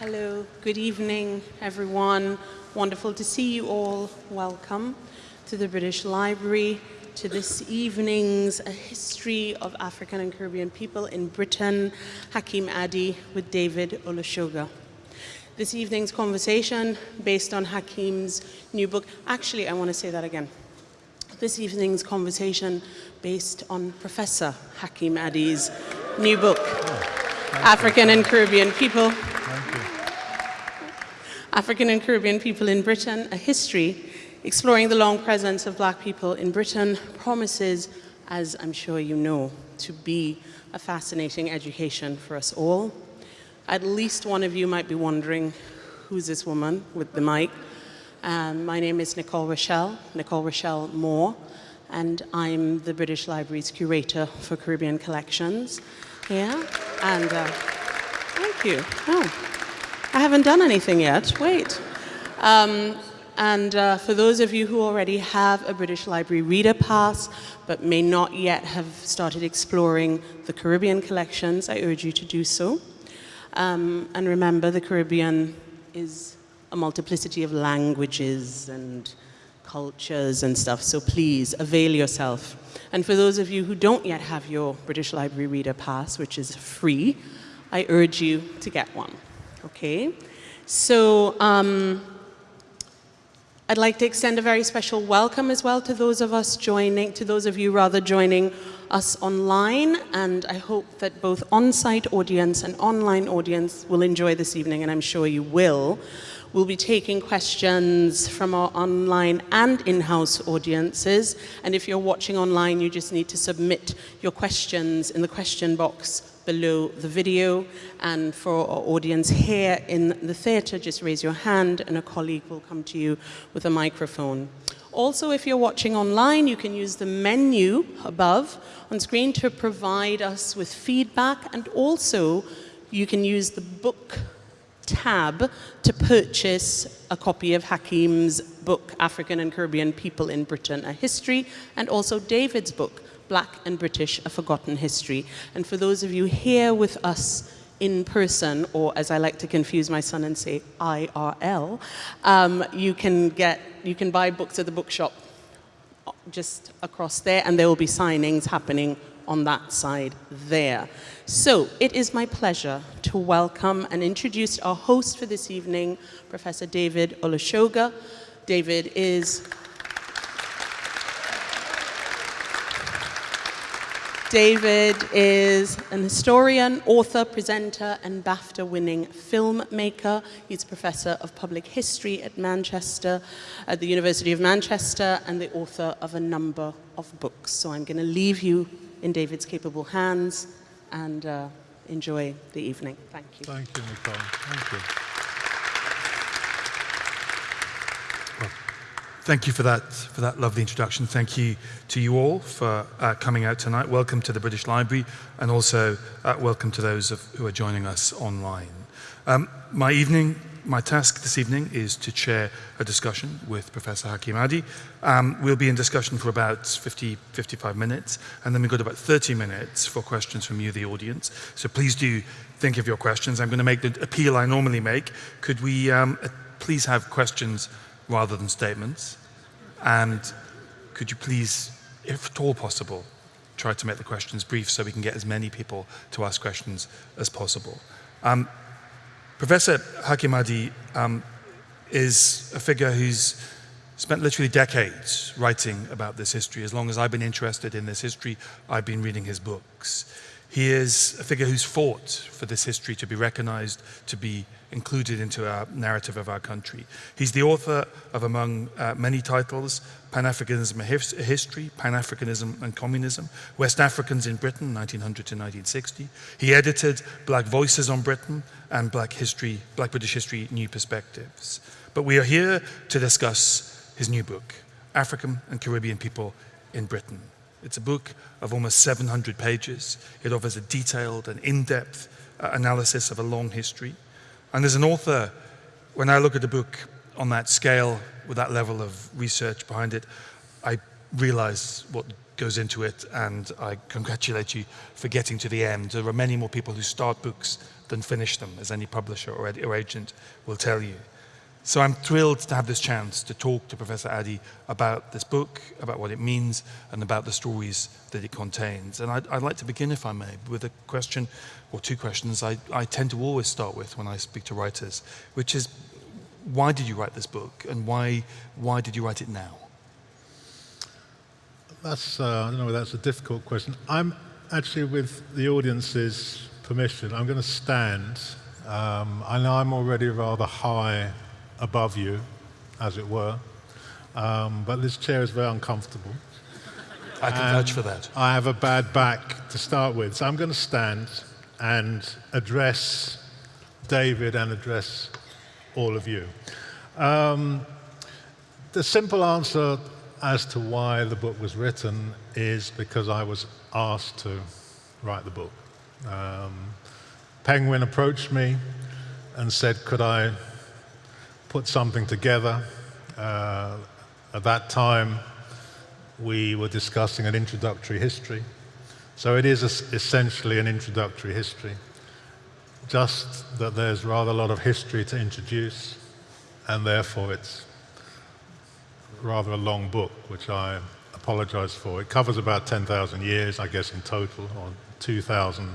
Hello, good evening, everyone. Wonderful to see you all. Welcome to the British Library, to this evening's A History of African and Caribbean People in Britain, Hakim Adi with David Olusoga. This evening's conversation based on Hakim's new book. Actually, I want to say that again. This evening's conversation based on Professor Hakim Adi's new book, oh, African you. and Caribbean People African and Caribbean People in Britain, A History, exploring the long presence of black people in Britain, promises, as I'm sure you know, to be a fascinating education for us all. At least one of you might be wondering, who's this woman with the mic? Um, my name is Nicole Rochelle, Nicole Rochelle Moore, and I'm the British Library's curator for Caribbean collections here. And uh, thank you. Oh. I haven't done anything yet, wait. Um, and uh, for those of you who already have a British Library Reader Pass, but may not yet have started exploring the Caribbean collections, I urge you to do so. Um, and remember, the Caribbean is a multiplicity of languages and cultures and stuff, so please avail yourself. And for those of you who don't yet have your British Library Reader Pass, which is free, I urge you to get one. Okay, so um, I'd like to extend a very special welcome as well to those of us joining, to those of you rather joining us online, and I hope that both on-site audience and online audience will enjoy this evening, and I'm sure you will. We'll be taking questions from our online and in-house audiences, and if you're watching online, you just need to submit your questions in the question box below the video. And for our audience here in the theatre, just raise your hand and a colleague will come to you with a microphone. Also, if you're watching online, you can use the menu above on screen to provide us with feedback and also you can use the book tab to purchase a copy of Hakim's book, African and Caribbean People in Britain, A History, and also David's book, Black and British, A Forgotten History. And for those of you here with us in person, or as I like to confuse my son and say, IRL, um, you can get, you can buy books at the bookshop just across there, and there will be signings happening on that side there. So it is my pleasure to welcome and introduce our host for this evening, Professor David Olusoga. David is David is an historian, author, presenter, and BAFTA-winning filmmaker. He's a professor of public history at Manchester, at the University of Manchester, and the author of a number of books. So I'm going to leave you in David's capable hands and uh, enjoy the evening. Thank you. Thank you, Nicole. Thank you. Thank you for that, for that lovely introduction. Thank you to you all for uh, coming out tonight. Welcome to the British Library and also uh, welcome to those of, who are joining us online. Um, my evening, my task this evening is to chair a discussion with Professor Hakim Adi. Um, we'll be in discussion for about 50, 55 minutes and then we've got about 30 minutes for questions from you, the audience. So please do think of your questions. I'm going to make the appeal I normally make. Could we um, please have questions rather than statements? And could you please, if at all possible, try to make the questions brief so we can get as many people to ask questions as possible. Um, Professor Hakim Adi um, is a figure who's spent literally decades writing about this history. As long as I've been interested in this history, I've been reading his books. He is a figure who's fought for this history to be recognized, to be included into our narrative of our country. He's the author of, among uh, many titles, Pan-Africanism, a History, Pan-Africanism and Communism, West Africans in Britain, 1900 to 1960. He edited Black Voices on Britain and Black History, Black British History, New Perspectives. But we are here to discuss his new book, African and Caribbean People in Britain. It's a book of almost 700 pages. It offers a detailed and in-depth uh, analysis of a long history. And as an author, when I look at a book on that scale, with that level of research behind it, I realize what goes into it, and I congratulate you for getting to the end. There are many more people who start books than finish them, as any publisher or, or agent will tell you. So I'm thrilled to have this chance to talk to Professor Adi about this book, about what it means, and about the stories that it contains. And I'd, I'd like to begin, if I may, with a question, or two questions I, I tend to always start with when I speak to writers, which is, why did you write this book, and why, why did you write it now? That's, uh, I don't know that's a difficult question. I'm actually, with the audience's permission, I'm going to stand. Um, I know I'm already rather high above you, as it were, um, but this chair is very uncomfortable. I can vouch for that. I have a bad back to start with, so I'm going to stand and address David and address all of you. Um, the simple answer as to why the book was written is because I was asked to write the book. Um, Penguin approached me and said, could I put something together? Uh, at that time, we were discussing an introductory history. So it is essentially an introductory history, just that there's rather a lot of history to introduce, and therefore it's rather a long book, which I apologize for. It covers about 10,000 years, I guess, in total, or 2,000,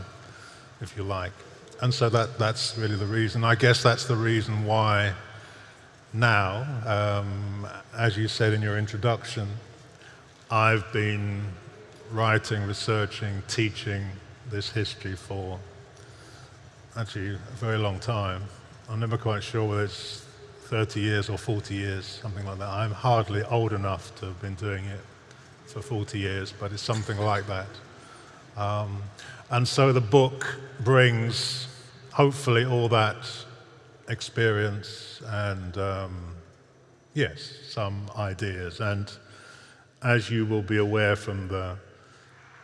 if you like. And so that, that's really the reason. I guess that's the reason why now, um, as you said in your introduction, I've been writing, researching, teaching this history for actually a very long time. I'm never quite sure whether it's 30 years or 40 years, something like that. I'm hardly old enough to have been doing it for 40 years, but it's something like that. Um, and so the book brings, hopefully, all that experience and, um, yes, some ideas. And as you will be aware from the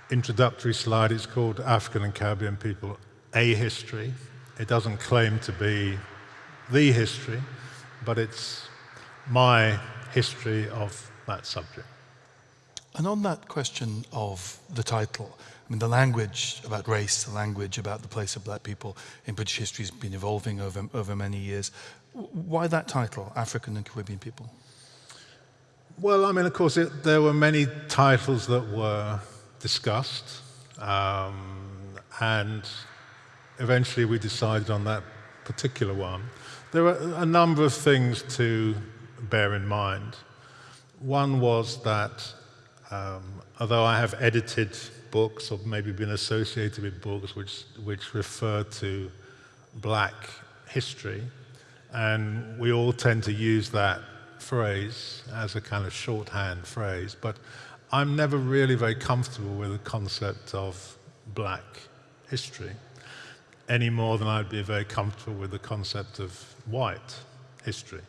introductory slide, it's called African and Caribbean People, A History. It doesn't claim to be the history, but it's my history of that subject. And on that question of the title, Mean, the language about race, the language about the place of black people in British history has been evolving over, over many years. Why that title, African and Caribbean people? Well, I mean, of course, it, there were many titles that were discussed, um, and eventually we decided on that particular one. There are a number of things to bear in mind. One was that um, although I have edited books or maybe been associated with books which, which refer to black history, and we all tend to use that phrase as a kind of shorthand phrase, but I'm never really very comfortable with the concept of black history any more than I'd be very comfortable with the concept of white history.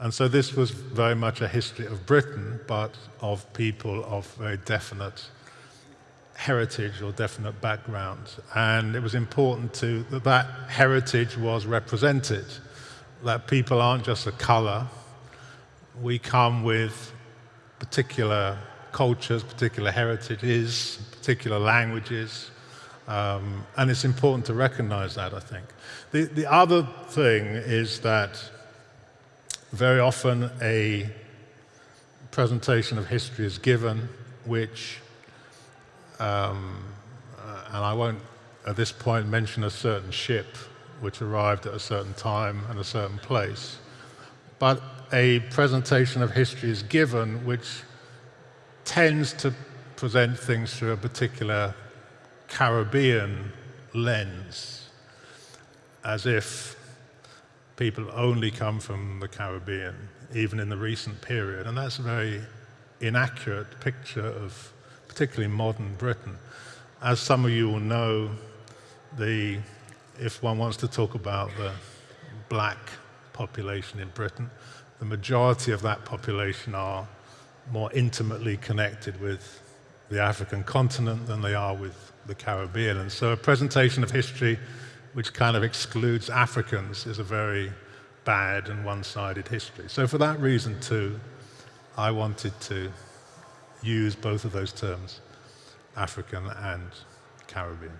And so this was very much a history of Britain, but of people of very definite heritage or definite background. And it was important to, that that heritage was represented, that people aren't just a color. We come with particular cultures, particular heritages, particular languages, um, and it's important to recognize that, I think. The, the other thing is that very often a presentation of history is given, which, um, uh, and I won't at this point mention a certain ship which arrived at a certain time and a certain place, but a presentation of history is given which tends to present things through a particular Caribbean lens, as if people only come from the Caribbean, even in the recent period. And that's a very inaccurate picture of particularly modern Britain. As some of you will know, the, if one wants to talk about the black population in Britain, the majority of that population are more intimately connected with the African continent than they are with the Caribbean. And so a presentation of history which kind of excludes Africans is a very bad and one-sided history. So for that reason too, I wanted to use both of those terms, African and Caribbean.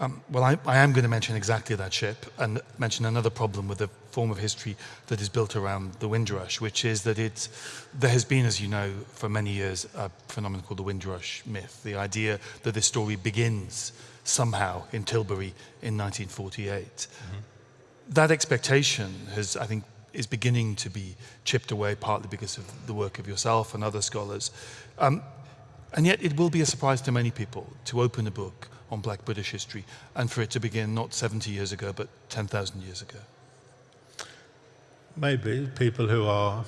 Um, well, I, I, am going to mention exactly that ship and mention another problem with the form of history that is built around the Windrush, which is that it, there has been, as you know, for many years, a phenomenon called the Windrush myth. The idea that this story begins somehow in Tilbury in 1948. Mm-hmm. That expectation has, I think, is beginning to be chipped away, partly because of the work of yourself and other scholars. Um, and yet, it will be a surprise to many people to open a book on black British history and for it to begin not 70 years ago, but 10,000 years ago? Maybe people who are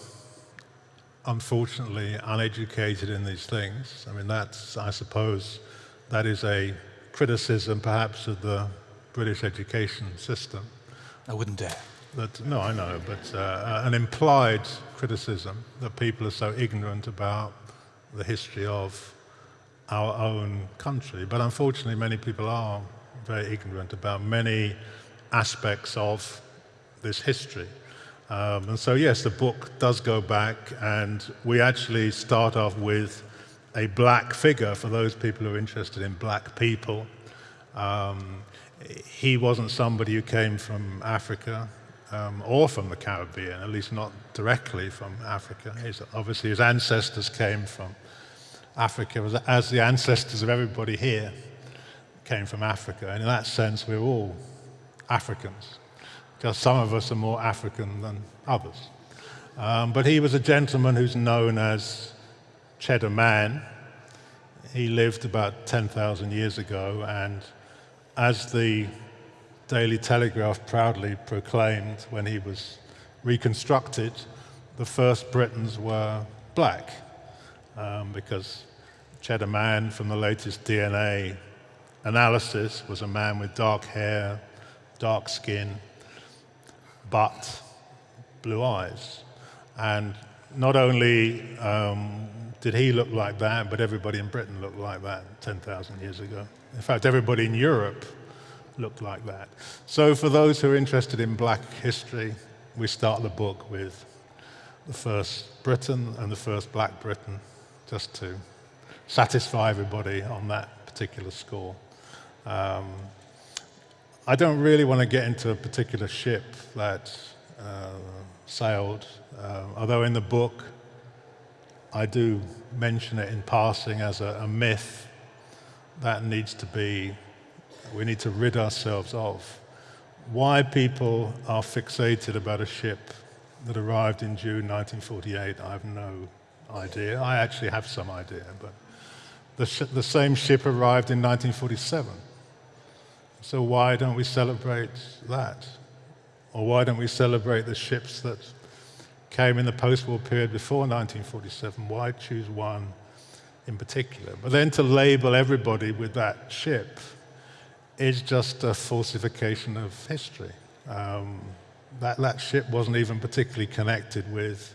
unfortunately uneducated in these things. I mean, that's, I suppose, that is a criticism perhaps of the British education system. I wouldn't dare. That, no, I know, but uh, an implied criticism that people are so ignorant about the history of our own country. But unfortunately, many people are very ignorant about many aspects of this history. Um, and so, yes, the book does go back, and we actually start off with a black figure for those people who are interested in black people. Um, he wasn't somebody who came from Africa um, or from the Caribbean, at least not directly from Africa. His, obviously, his ancestors came from Africa, as the ancestors of everybody here came from Africa. And in that sense, we're all Africans, because some of us are more African than others. Um, but he was a gentleman who's known as Cheddar Man. He lived about 10,000 years ago, and as the Daily Telegraph proudly proclaimed when he was reconstructed, the first Britons were black um, because Cheddar Man from the latest DNA analysis was a man with dark hair, dark skin, but blue eyes. And not only um, did he look like that, but everybody in Britain looked like that 10,000 years ago. In fact, everybody in Europe looked like that. So, for those who are interested in black history, we start the book with the first Briton and the first black Briton just to satisfy everybody on that particular score. Um, I don't really want to get into a particular ship that uh, sailed, uh, although in the book I do mention it in passing as a, a myth that needs to be, we need to rid ourselves of. Why people are fixated about a ship that arrived in June 1948, I have no idea. I actually have some idea, but the, the same ship arrived in 1947. So why don't we celebrate that? Or why don't we celebrate the ships that came in the post war period before 1947? Why choose one in particular? But then to label everybody with that ship is just a falsification of history. Um, that, that ship wasn't even particularly connected with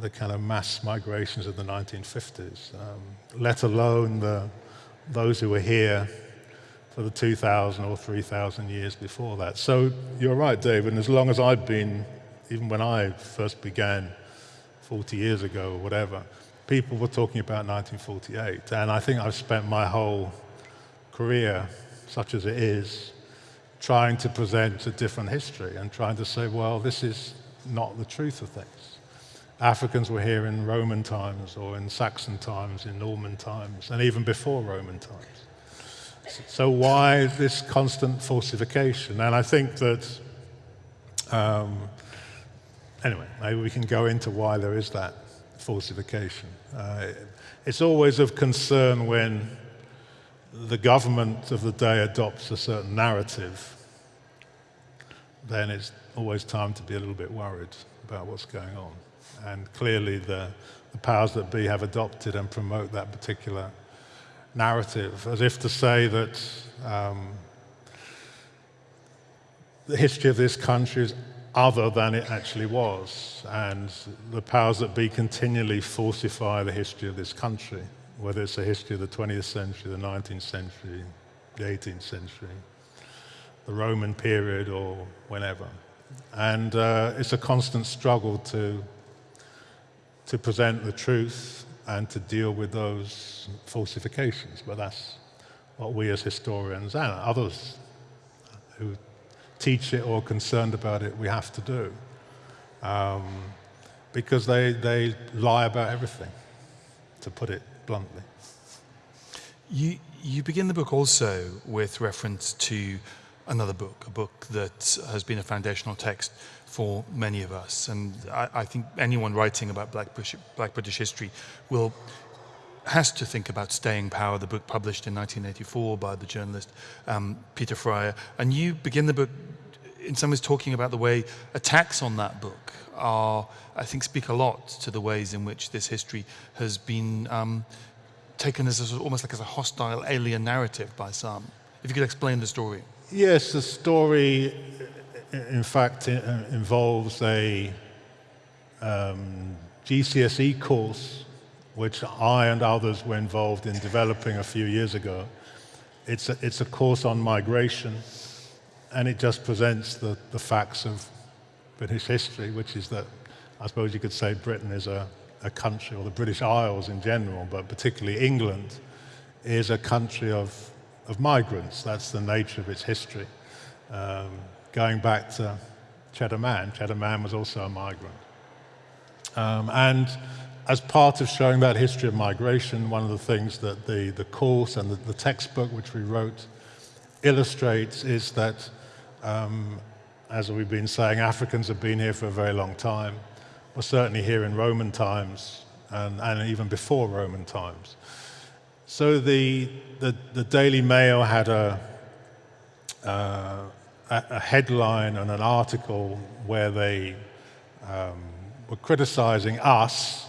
the kind of mass migrations of the 1950s, um, let alone the, those who were here for the 2,000 or 3,000 years before that. So you're right, David, and as long as I've been, even when I first began 40 years ago or whatever, people were talking about 1948. And I think I've spent my whole career, such as it is, trying to present a different history and trying to say, well, this is not the truth of things. Africans were here in Roman times or in Saxon times, in Norman times, and even before Roman times. So, why this constant falsification? And I think that, um, anyway, maybe we can go into why there is that falsification. Uh, it's always of concern when the government of the day adopts a certain narrative, then it's always time to be a little bit worried about what's going on. And clearly, the, the powers that be have adopted and promote that particular narrative, as if to say that um, the history of this country is other than it actually was. And the powers that be continually falsify the history of this country, whether it's the history of the 20th century, the 19th century, the 18th century, the Roman period, or whenever. And uh, it's a constant struggle to to present the truth and to deal with those falsifications. But that's what we as historians and others who teach it or concerned about it, we have to do. Um, because they, they lie about everything, to put it bluntly. You, you begin the book also with reference to another book, a book that has been a foundational text for many of us. And I, I think anyone writing about Black British, Black British history will has to think about Staying Power, the book published in 1984 by the journalist um, Peter Fryer. And you begin the book in some ways talking about the way attacks on that book are, I think, speak a lot to the ways in which this history has been um, taken as a, almost like as a hostile alien narrative by some. If you could explain the story. Yes, the story, in fact, involves a um, GCSE course which I and others were involved in developing a few years ago. It's a, it's a course on migration, and it just presents the, the facts of British history, which is that I suppose you could say Britain is a, a country, or the British Isles in general, but particularly England, is a country of, of migrants. That's the nature of its history. Um, going back to Cheddar Man, Cheddar Man was also a migrant. Um, and as part of showing that history of migration, one of the things that the, the course and the, the textbook which we wrote illustrates is that, um, as we've been saying, Africans have been here for a very long time. Well, certainly here in Roman times and, and even before Roman times. So the, the, the Daily Mail had a, uh, a headline and an article where they um, were criticizing us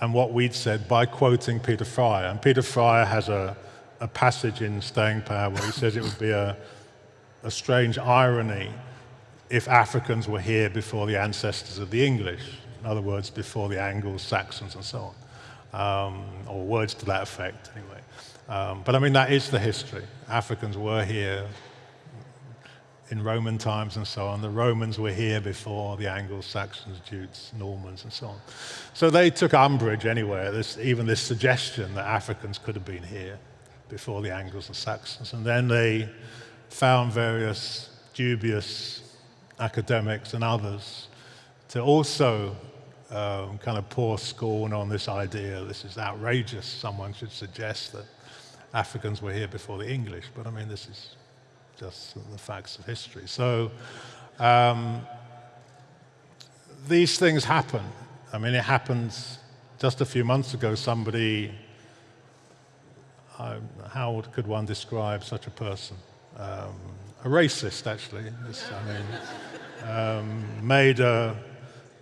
and what we'd said by quoting Peter Fryer. And Peter Fryer has a, a passage in Staying Power where he says it would be a, a strange irony if Africans were here before the ancestors of the English, in other words, before the Angles, Saxons, and so on, um, or words to that effect, anyway. Um, but I mean, that is the history. Africans were here in Roman times and so on. The Romans were here before the Angles, Saxons, Jutes, Normans, and so on. So they took umbrage anyway this, even this suggestion that Africans could have been here before the Angles and Saxons. And then they found various dubious academics and others to also um, kind of pour scorn on this idea. This is outrageous. Someone should suggest that Africans were here before the English. But I mean, this is just the facts of history. So um, these things happen. I mean, it happened just a few months ago. Somebody, uh, how could one describe such a person? Um, a racist, actually. This, I mean, um, made a,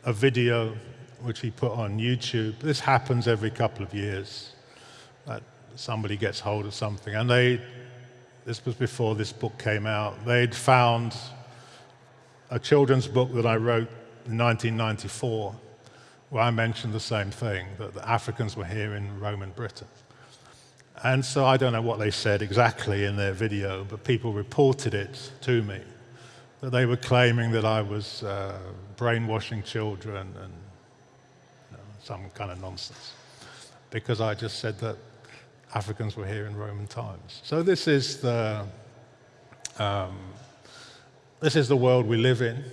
a video which he put on YouTube. This happens every couple of years. That somebody gets hold of something, and they this was before this book came out, they'd found a children's book that I wrote in 1994 where I mentioned the same thing, that the Africans were here in Roman Britain. And so I don't know what they said exactly in their video, but people reported it to me, that they were claiming that I was uh, brainwashing children and you know, some kind of nonsense, because I just said that Africans were here in Roman times. So this is the, um, this is the world we live in,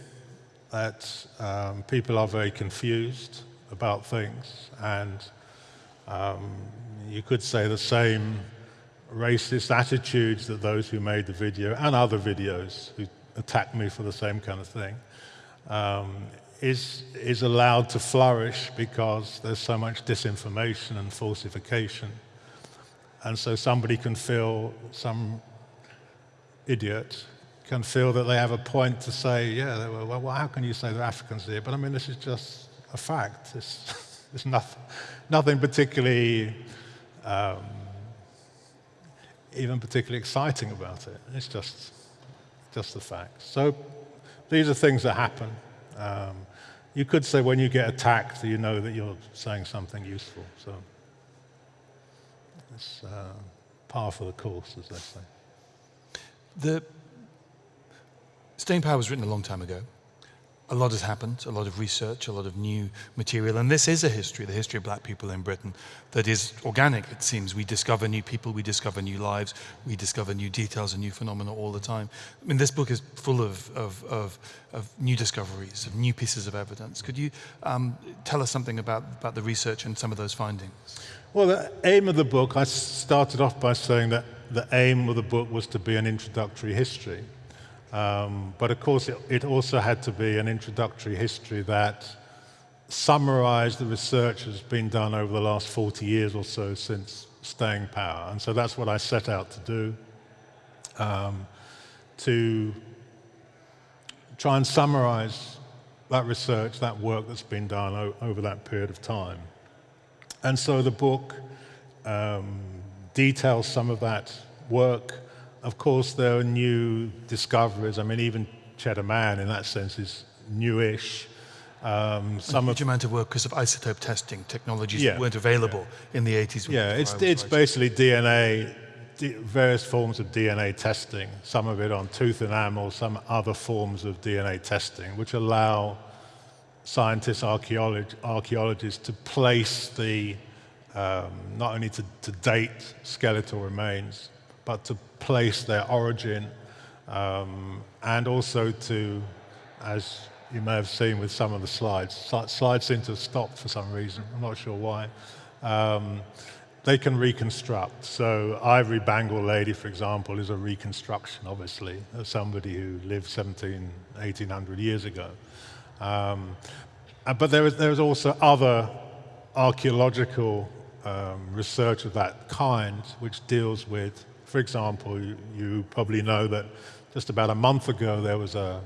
that um, people are very confused about things, and um, you could say the same racist attitudes that those who made the video and other videos who attacked me for the same kind of thing um, is, is allowed to flourish because there's so much disinformation and falsification and so somebody can feel, some idiot can feel that they have a point to say, yeah, well, how can you say they're Africans here? But I mean, this is just a fact. It's, it's nothing, nothing particularly, um, even particularly exciting about it. It's just, just the fact. So these are things that happen. Um, you could say when you get attacked, you know that you're saying something useful. So. It's uh, par for the course, as they say. The Staying Power was written a long time ago. A lot has happened, a lot of research, a lot of new material, and this is a history, the history of black people in Britain, that is organic, it seems. We discover new people, we discover new lives, we discover new details and new phenomena all the time. I mean, this book is full of, of, of, of new discoveries, of new pieces of evidence. Could you um, tell us something about, about the research and some of those findings? Well, the aim of the book, I started off by saying that the aim of the book was to be an introductory history. Um, but of course, it, it, also had to be an introductory history that summarized the research that's been done over the last 40 years or so since staying power. And so that's what I set out to do, um, to try and summarize that research, that work that's been done over that period of time. And so the book um, details some of that work, of course, there are new discoveries. I mean, even Cheddar Man, in that sense, is newish. Um, some a huge of, amount of work because of isotope testing technologies yeah, that weren't available yeah. in the 80s. Yeah, it's, it's basically DNA, various forms of DNA testing, some of it on tooth enamel, some other forms of DNA testing, which allow scientists, archaeolog archaeologists to place the, um, not only to, to date skeletal remains, but to place their origin um, and also to, as you may have seen with some of the slides, slides seem to have stopped for some reason, I'm not sure why. Um, they can reconstruct. So Ivory Bangle Lady, for example, is a reconstruction, obviously, of somebody who lived 17, 1800 years ago. Um, uh, but there is, there is also other archaeological um, research of that kind, which deals with for example, you, probably know that just about a month ago there was a,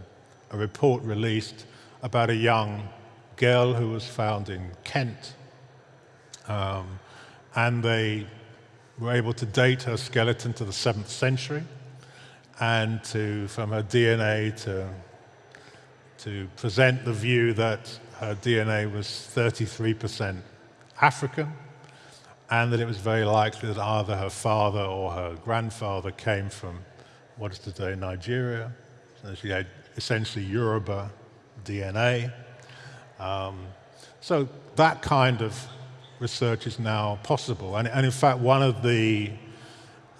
a report released about a young girl who was found in Kent. Um, and they were able to date her skeleton to the 7th century and to, from her DNA to, to present the view that her DNA was 33% African and that it was very likely that either her father or her grandfather came from what is today Nigeria. So she had essentially Yoruba DNA. Um, so that kind of research is now possible. And, and in fact, one of the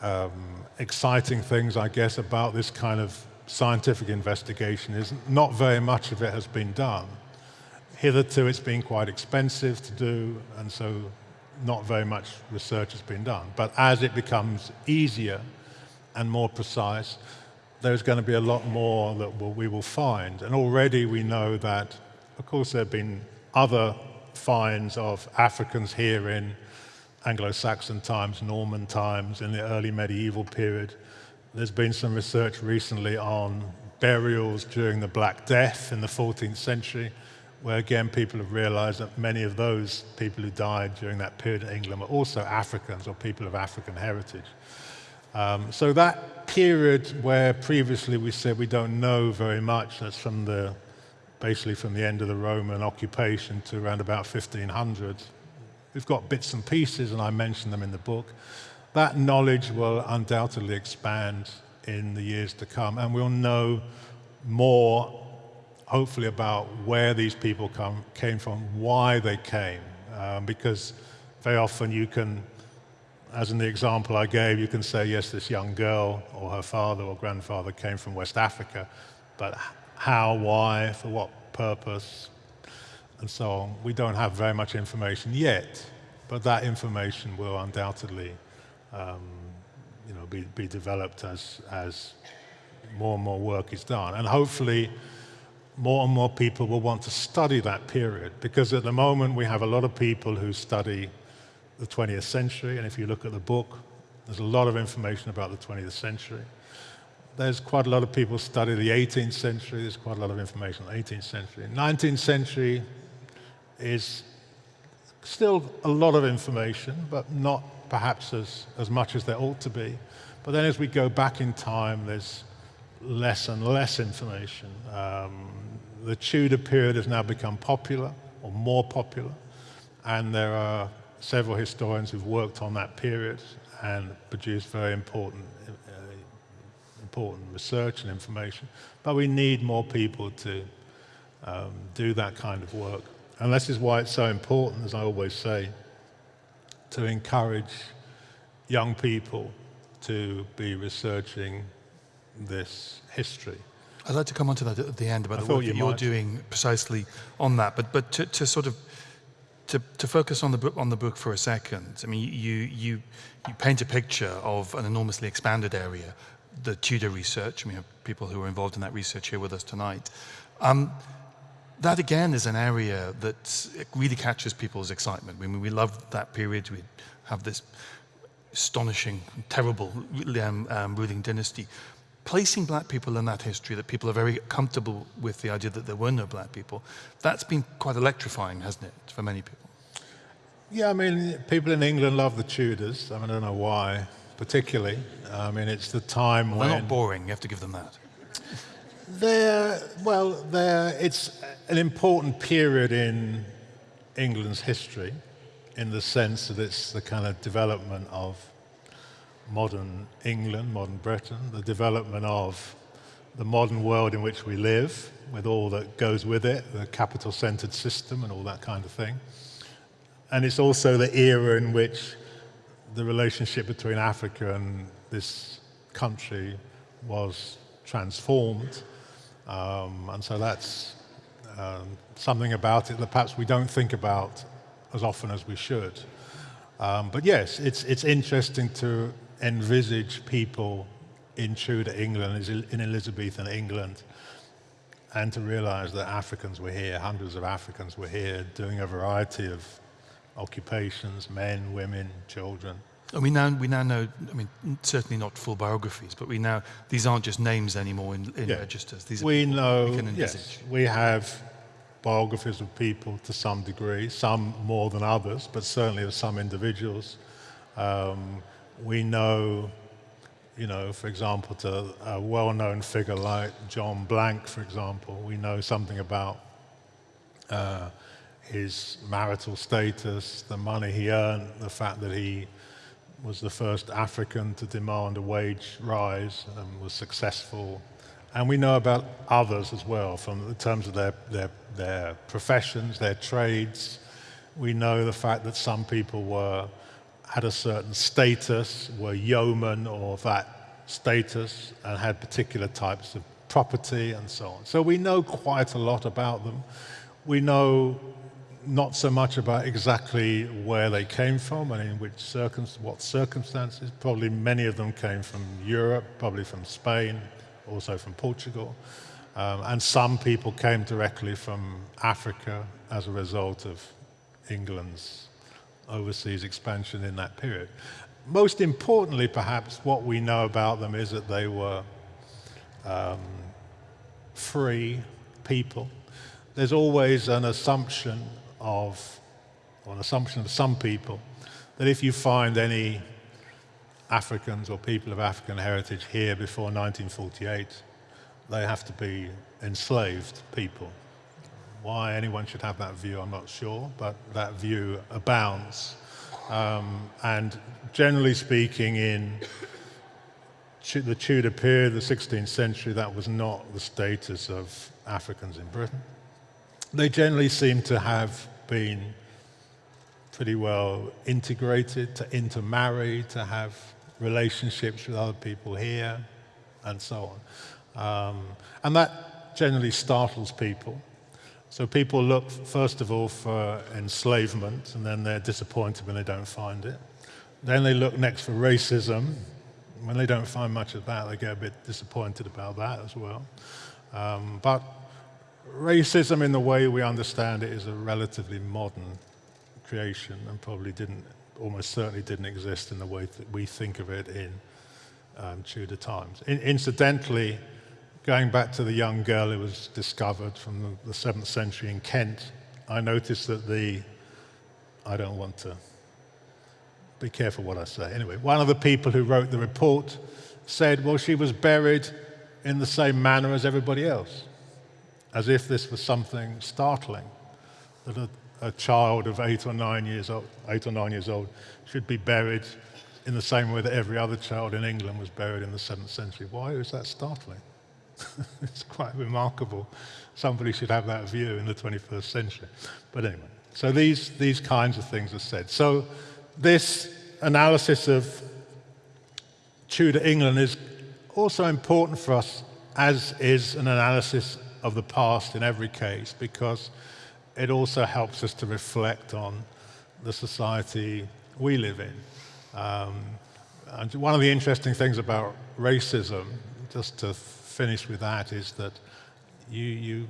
um, exciting things, I guess, about this kind of scientific investigation is not very much of it has been done. Hitherto, it's been quite expensive to do, and so not very much research has been done. But as it becomes easier and more precise, there's going to be a lot more that we will find. And already we know that, of course, there have been other finds of Africans here in Anglo-Saxon times, Norman times, in the early medieval period. There's been some research recently on burials during the Black Death in the 14th century where again people have realized that many of those people who died during that period in England were also Africans or people of African heritage. Um, so that period where previously we said we don't know very much, that's from the, basically from the end of the Roman occupation to around about 1500, we've got bits and pieces and I mentioned them in the book. That knowledge will undoubtedly expand in the years to come and we'll know more hopefully about where these people come, came from, why they came, um, because very often you can, as in the example I gave, you can say, yes, this young girl or her father or grandfather came from West Africa, but how, why, for what purpose, and so on. We don't have very much information yet, but that information will undoubtedly um, you know, be, be developed as, as more and more work is done. And hopefully, more and more people will want to study that period because at the moment we have a lot of people who study the 20th century and if you look at the book there's a lot of information about the 20th century. There's quite a lot of people study the 18th century there's quite a lot of information on the 18th century. 19th century is still a lot of information but not perhaps as, as much as there ought to be. But then as we go back in time there's less and less information. Um, the Tudor period has now become popular, or more popular, and there are several historians who've worked on that period and produced very important, uh, important research and information. But we need more people to, um, do that kind of work. And this is why it's so important, as I always say, to encourage young people to be researching this history. I'd like to come on to that at the end about I the work you that you're might. doing precisely on that. But but to, to sort of to, to focus on the book on the book for a second. I mean, you you you paint a picture of an enormously expanded area, the Tudor research. We have people who are involved in that research here with us tonight. Um, that again is an area that really catches people's excitement. I mean, we love that period. We have this astonishing, terrible um, um, ruling dynasty. Placing black people in that history, that people are very comfortable with the idea that there were no black people, that's been quite electrifying, hasn't it, for many people? Yeah, I mean, people in England love the Tudors. I, mean, I don't know why, particularly. I mean, it's the time when—they're not boring, you have to give them that. they're well, they're it's an important period in England's history, in the sense that it's the kind of development of modern England, modern Britain, the development of the modern world in which we live, with all that goes with it, the capital-centered system and all that kind of thing. And it's also the era in which the relationship between Africa and this country was transformed. Um, and so that's um, something about it that perhaps we don't think about as often as we should. Um, but yes, it's, it's interesting to envisage people in Tudor England, in Elizabethan England, and to realize that Africans were here, hundreds of Africans were here doing a variety of occupations, men, women, children. And we now, we now know, I mean, certainly not full biographies, but we now, these aren't just names anymore in, in Yeah. registers. These We are know, we can yes, we have biographies of people to some degree, some more than others, but certainly of some individuals. Um, we know, you know, for example, to a well-known figure like John Blanke, for example, we know something about uh, his marital status, the money he earned, the fact that he was the first African to demand a wage rise and was successful. And we know about others as well, from in terms of their, their, their professions, their trades. We know the fact that some people were, had a certain status, were yeomen or that status, and had particular types of property and so on. So we know quite a lot about them. We know not so much about exactly where they came from and in which circum what circumstances. Probably many of them came from Europe, probably from Spain, also from Portugal. Um, and some people came directly from Africa as a result of England's overseas expansion in that period. Most importantly, perhaps, what we know about them is that they were um, free people. There's always an assumption of, or an assumption of some people, that if you find any Africans or people of African heritage here before 1948, they have to be enslaved people. Why anyone should have that view, I'm not sure, but that view abounds. Um, and generally speaking, in the Tudor period, the 16th century, that was not the status of Africans in Britain. They generally seem to have been pretty well integrated, to intermarry, to have relationships with other people here, and so on. Um, and that generally startles people. So people look, first of all, for enslavement, and then they're disappointed when they don't find it. Then they look next for racism. When they don't find much of that, they get a bit disappointed about that as well. Um, but racism, in the way we understand it, is a relatively modern creation and probably didn't, almost certainly didn't exist in the way that we think of it in um, Tudor times. In, incidentally, going back to the young girl who was discovered from the, the 7th century in Kent, I noticed that the, I don't want to be careful what I say. Anyway, one of the people who wrote the report said, well, she was buried in the same manner as everybody else, as if this was something startling, that a, a child of eight or nine years old, eight or nine years old should be buried in the same way that every other child in England was buried in the seventh century. Why is that startling? it's quite remarkable. Somebody should have that view in the 21st century. But anyway, so these, these kinds of things are said. So this analysis of Tudor England is also important for us, as is an analysis of the past in every case, because it also helps us to reflect on the society we live in. Um, and one of the interesting things about racism, just to finish with that, is that you, you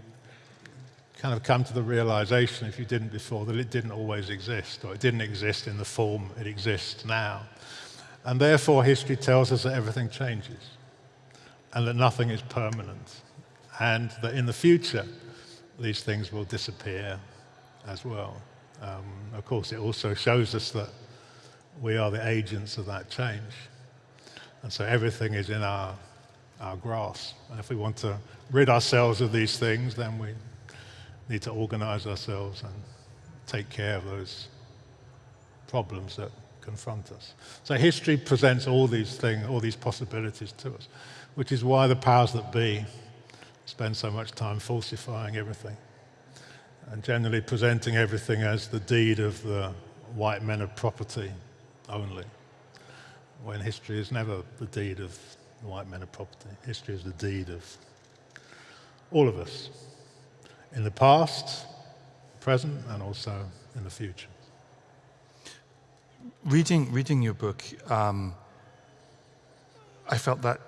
kind of come to the realization, if you didn't before, that it didn't always exist, or it didn't exist in the form it exists now. And therefore, history tells us that everything changes, and that nothing is permanent, and that in the future, these things will disappear as well. Um, of course, it also shows us that we are the agents of that change. And so everything is in our, our grasp. And if we want to rid ourselves of these things, then we need to organize ourselves and take care of those problems that confront us. So history presents all these things, all these possibilities to us, which is why the powers that be spend so much time falsifying everything and generally presenting everything as the deed of the white men of property only, when history is never the deed of the white men of property. History is the deed of all of us, in the past, present, and also in the future. Reading, reading your book, um, I felt that,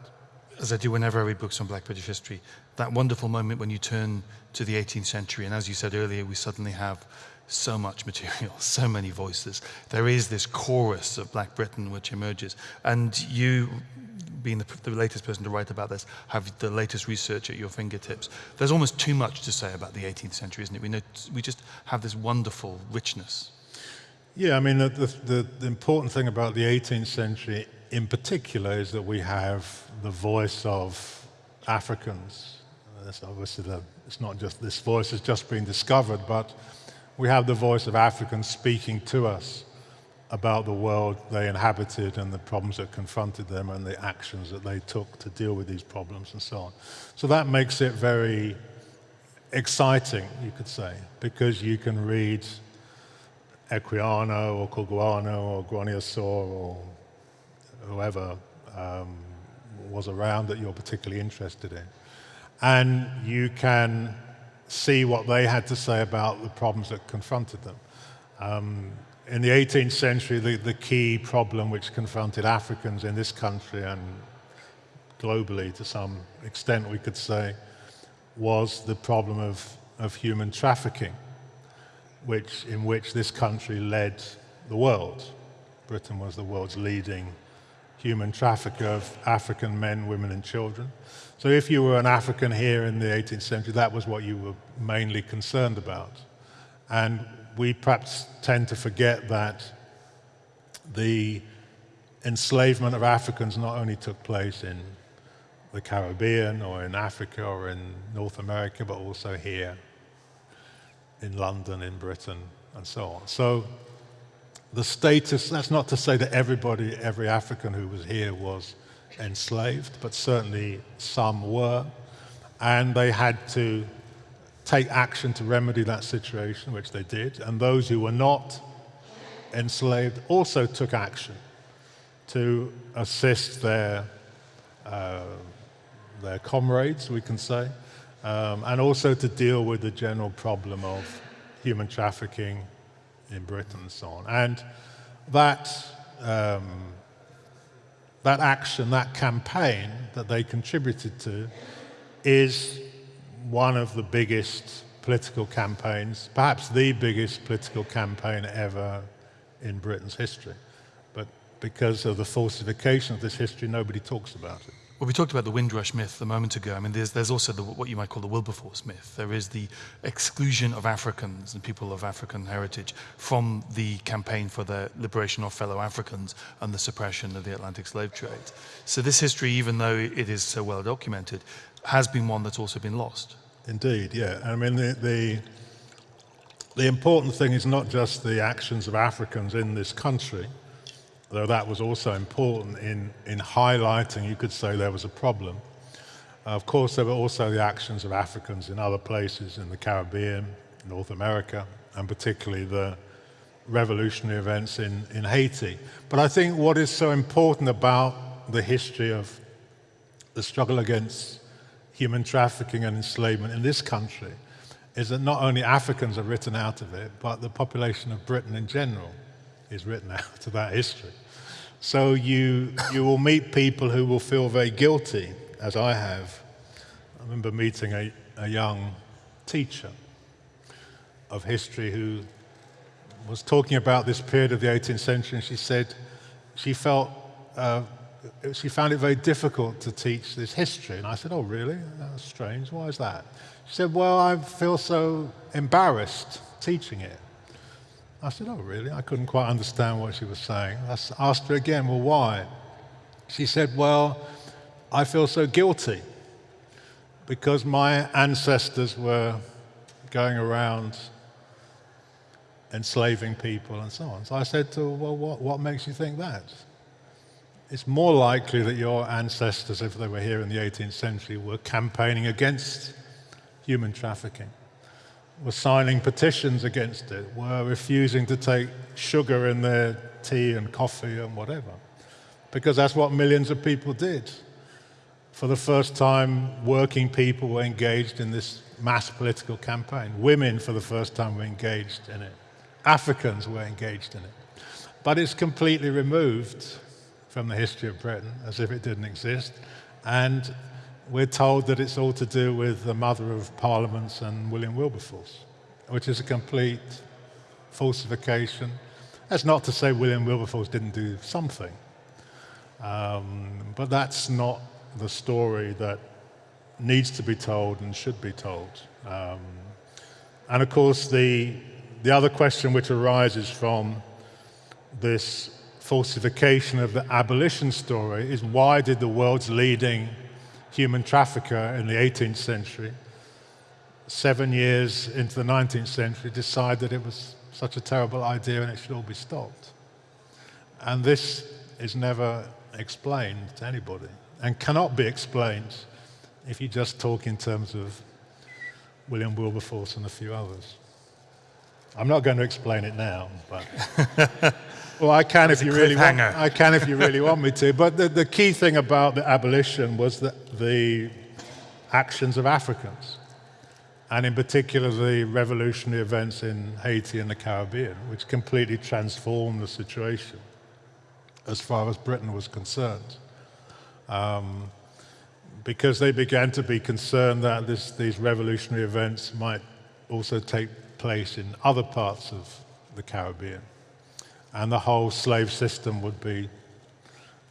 as I do whenever I read books on Black British history, that wonderful moment when you turn to the 18th century, and as you said earlier, we suddenly have so much material, so many voices. There is this chorus of Black Britain which emerges, and you, being the, the, latest person to write about this, have the latest research at your fingertips. There's almost too much to say about the 18th century, isn't it? We, know, we just have this wonderful richness. Yeah, I mean, the, the, the important thing about the 18th century in particular is that we have the voice of Africans that's obviously the, it's not just this voice has just been discovered, but we have the voice of Africans speaking to us about the world they inhabited and the problems that confronted them and the actions that they took to deal with these problems and so on. So that makes it very exciting, you could say, because you can read Equiano or Cugoano or Granier or whoever um, was around that you're particularly interested in and you can see what they had to say about the problems that confronted them. Um, in the 18th century, the, the, key problem which confronted Africans in this country and globally to some extent, we could say, was the problem of, of human trafficking, which, in which this country led the world. Britain was the world's leading human trafficker of African men, women, and children. So if you were an African here in the 18th century, that was what you were mainly concerned about. And we perhaps tend to forget that the enslavement of Africans not only took place in the Caribbean or in Africa or in North America, but also here in London, in Britain, and so on. So the status, that's not to say that everybody, every African who was here was enslaved, but certainly some were. And they had to take action to remedy that situation, which they did. And those who were not enslaved also took action to assist their, uh, their comrades, we can say, um, and also to deal with the general problem of human trafficking in Britain and so on. And that, um, that action, that campaign that they contributed to is one of the biggest political campaigns, perhaps the biggest political campaign ever in Britain's history. But because of the falsification of this history, nobody talks about it. Well, we talked about the Windrush myth a moment ago. I mean, there's, there's also the, what you might call the Wilberforce myth. There is the exclusion of Africans and people of African heritage from the campaign for the liberation of fellow Africans and the suppression of the Atlantic slave trade. So this history, even though it is so well documented, has been one that's also been lost. Indeed, yeah. I mean, the, the, the important thing is not just the actions of Africans in this country, though that was also important in, in highlighting, you could say there was a problem. Uh, of course, there were also the actions of Africans in other places in the Caribbean, North America, and particularly the revolutionary events in, in Haiti. But I think what is so important about the history of the struggle against human trafficking and enslavement in this country is that not only Africans are written out of it, but the population of Britain in general is written out of that history. So you, you will meet people who will feel very guilty, as I have. I remember meeting a, a young teacher of history who was talking about this period of the 18th century, and she said she felt uh, she found it very difficult to teach this history. And I said, "Oh, really? That's strange. Why is that?" She said, "Well, I feel so embarrassed teaching it." I said, "Oh, really?" I couldn't quite understand what she was saying. I asked her again, "Well, why?" She said, "Well, I feel so guilty because my ancestors were going around." enslaving people and so on. So I said to her, well, what, what makes you think that? It's more likely that your ancestors, if they were here in the 18th century, were campaigning against human trafficking, were signing petitions against it, were refusing to take sugar in their tea and coffee and whatever. Because that's what millions of people did. For the first time, working people were engaged in this mass political campaign. Women, for the first time, were engaged in it. Africans were engaged in it. But it's completely removed from the history of Britain as if it didn't exist. And we're told that it's all to do with the mother of parliaments and William Wilberforce, which is a complete falsification. That's not to say William Wilberforce didn't do something, um, but that's not the story that needs to be told and should be told. Um, and of course, the the other question which arises from this falsification of the abolition story is why did the world's leading human trafficker in the 18th century, seven years into the 19th century, decide that it was such a terrible idea and it should all be stopped? And this is never explained to anybody and cannot be explained if you just talk in terms of William Wilberforce and a few others. I'm not going to explain it now, but well, I can if you really want. I can if you really want me to. But the, the key thing about the abolition was that the actions of Africans, and in particular the revolutionary events in Haiti and the Caribbean, which completely transformed the situation as far as Britain was concerned. Um, because they began to be concerned that this, these revolutionary events might also take place in other parts of the Caribbean. And the whole slave system would be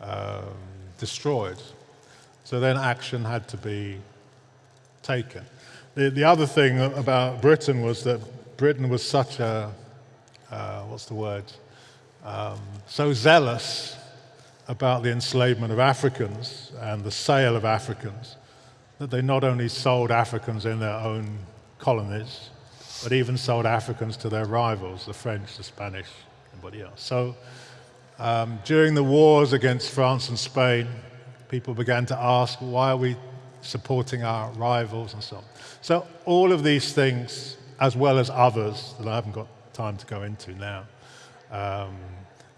um, destroyed. So then action had to be taken. The, the other thing about Britain was that Britain was such a, uh, what's the word, um, so zealous about the enslavement of Africans and the sale of Africans that they not only sold Africans in their own colonies, but even sold Africans to their rivals, the French, the Spanish, anybody else. So um, during the wars against France and Spain, people began to ask, why are we supporting our rivals and so on. So all of these things, as well as others that I haven't got time to go into now, um,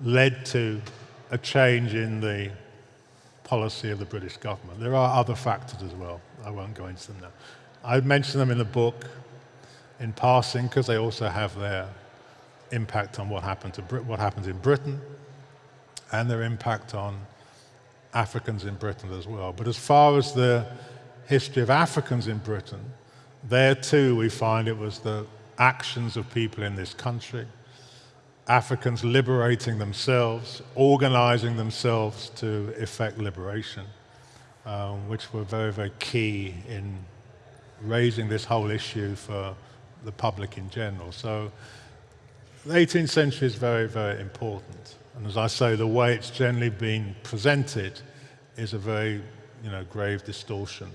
led to a change in the policy of the British government. There are other factors as well. I won't go into them now. I mention them in the book in passing because they also have their impact on what happened to Brit what happens in Britain and their impact on Africans in Britain as well. But as far as the history of Africans in Britain, there too we find it was the actions of people in this country, Africans liberating themselves, organizing themselves to effect liberation, um, which were very, very key in raising this whole issue for the public in general. So the 18th century is very, very important. And as I say, the way it's generally been presented is a very you know, grave distortion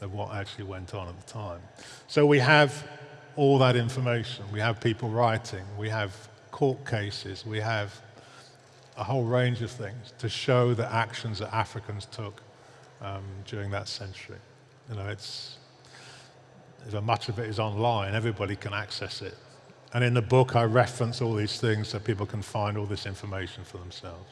of what actually went on at the time. So we have all that information. We have people writing. We have court cases. We have a whole range of things to show the actions that Africans took um, during that century. You know, it's, much of it is online, everybody can access it. And in the book, I reference all these things so people can find all this information for themselves.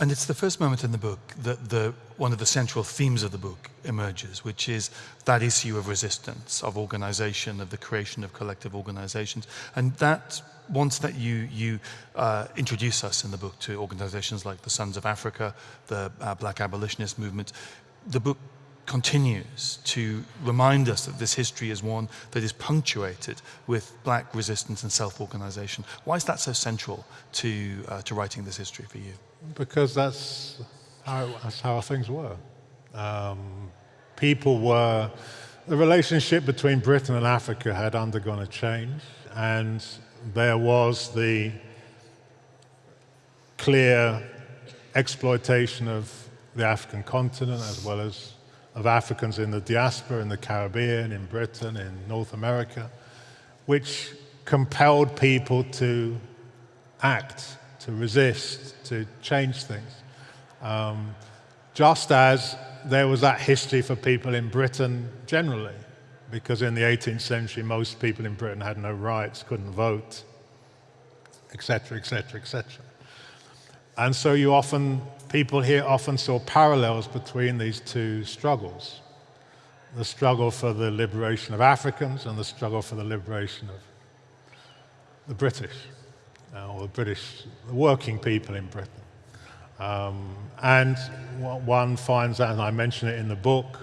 And it's the first moment in the book that the, one of the central themes of the book emerges, which is that issue of resistance, of organization, of the creation of collective organizations. And that, once that you, you uh, introduce us in the book to organizations like the Sons of Africa, the uh, Black Abolitionist movement, the book continues to remind us that this history is one that is punctuated with black resistance and self-organization. Why is that so central to, uh, to writing this history for you? Because that's how, that's how things were. Um, people were, the relationship between Britain and Africa had undergone a change, and there was the clear exploitation of the African continent as well as of Africans in the diaspora, in the Caribbean, in Britain, in North America, which compelled people to act, to resist, to change things. Um, just as there was that history for people in Britain generally, because in the 18th century, most people in Britain had no rights, couldn't vote, etc., etc., etc. And so you often people here often saw parallels between these two struggles the struggle for the liberation of Africans and the struggle for the liberation of the British, uh, or the British, the working people in Britain. Um, and one finds that, and I mention it in the book,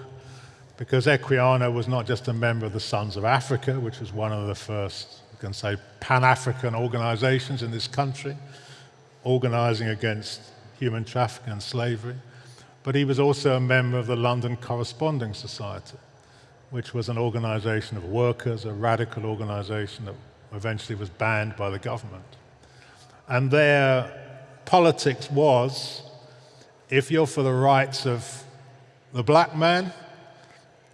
because Equiano was not just a member of the Sons of Africa, which was one of the first, you can say, Pan African organizations in this country, organizing against human trafficking and slavery, but he was also a member of the London Corresponding Society, which was an organization of workers, a radical organization that eventually was banned by the government. And their politics was if you're for the rights of the black man,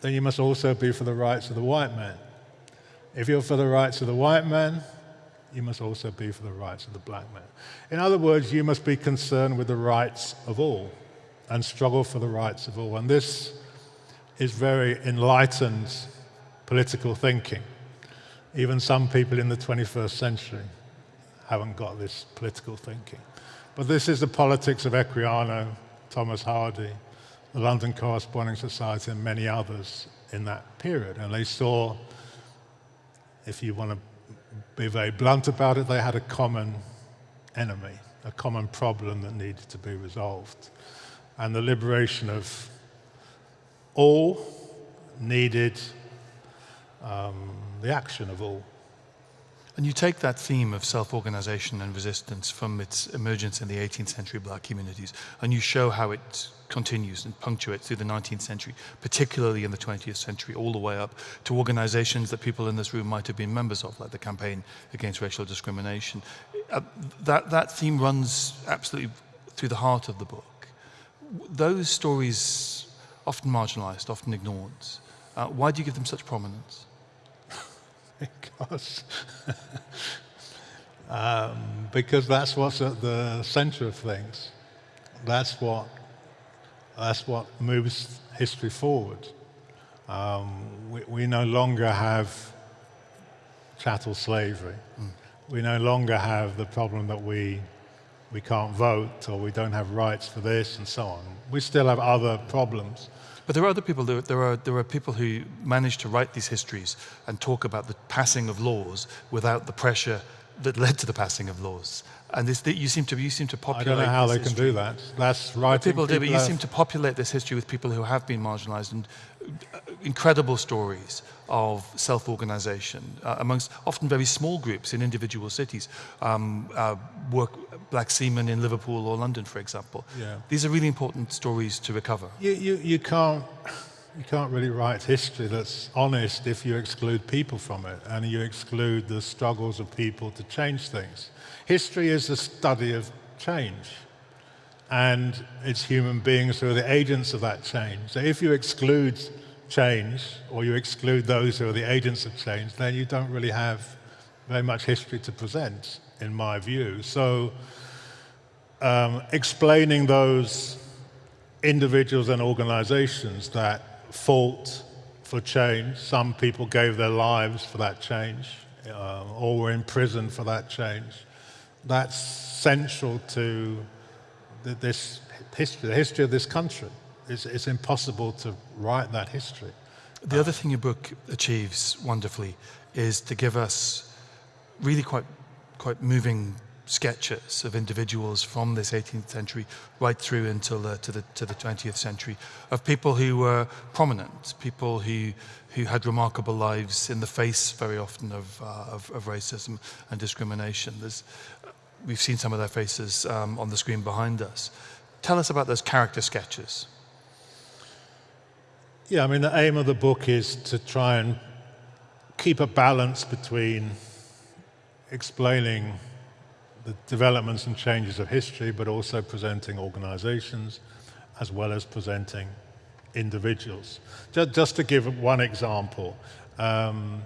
then you must also be for the rights of the white man. If you're for the rights of the white man, you must also be for the rights of the black man. In other words, you must be concerned with the rights of all and struggle for the rights of all. And this is very enlightened political thinking. Even some people in the 21st century haven't got this political thinking. But this is the politics of Equiano, Thomas Hardy, the London Corresponding Society, and many others in that period. And they saw, if you want to be very blunt about it, they had a common enemy, a common problem that needed to be resolved. And the liberation of all needed um, the action of all. And you take that theme of self-organization and resistance from its emergence in the 18th century black communities, and you show how it continues and punctuates through the 19th century, particularly in the 20th century, all the way up to organizations that people in this room might have been members of, like the Campaign Against Racial Discrimination. Uh, that, that theme runs absolutely through the heart of the book. Those stories, often marginalized, often ignored, uh, why do you give them such prominence? Because, um, because that's what's at the center of things. That's what, that's what moves history forward. Um, we, we, no longer have chattel slavery. Mm. We no longer have the problem that we, we can't vote or we don't have rights for this and so on. We still have other problems. But there are other people, there, there, are, there are people who manage to write these histories and talk about the passing of laws without the pressure that led to the passing of laws. And this, you seem to you seem to populate. I don't know how they history. can do that. That's right. People, do, but you seem to populate this history with people who have been marginalised and incredible stories of self-organisation uh, amongst often very small groups in individual cities. Um, uh, work black seamen in Liverpool or London, for example. Yeah. These are really important stories to recover. You, you, you can't. You can't really write history that's honest if you exclude people from it and you exclude the struggles of people to change things. History is the study of change, and it's human beings who are the agents of that change. So if you exclude change, or you exclude those who are the agents of change, then you don't really have very much history to present, in my view. So um, explaining those individuals and organizations that fought for change. Some people gave their lives for that change, uh, or were in prison for that change. That's central to this history, the history of this country. It's, it's impossible to write that history. The other thing your book achieves wonderfully is to give us really quite, quite moving sketches of individuals from this 18th century right through until the, to, the, to the 20th century of people who were prominent, people who, who had remarkable lives in the face very often of, uh, of, of, racism and discrimination. There's, we've seen some of their faces um, on the screen behind us. Tell us about those character sketches. Yeah, I mean, the aim of the book is to try and keep a balance between explaining the developments and changes of history, but also presenting organizations as well as presenting individuals. Just, to give one example, um,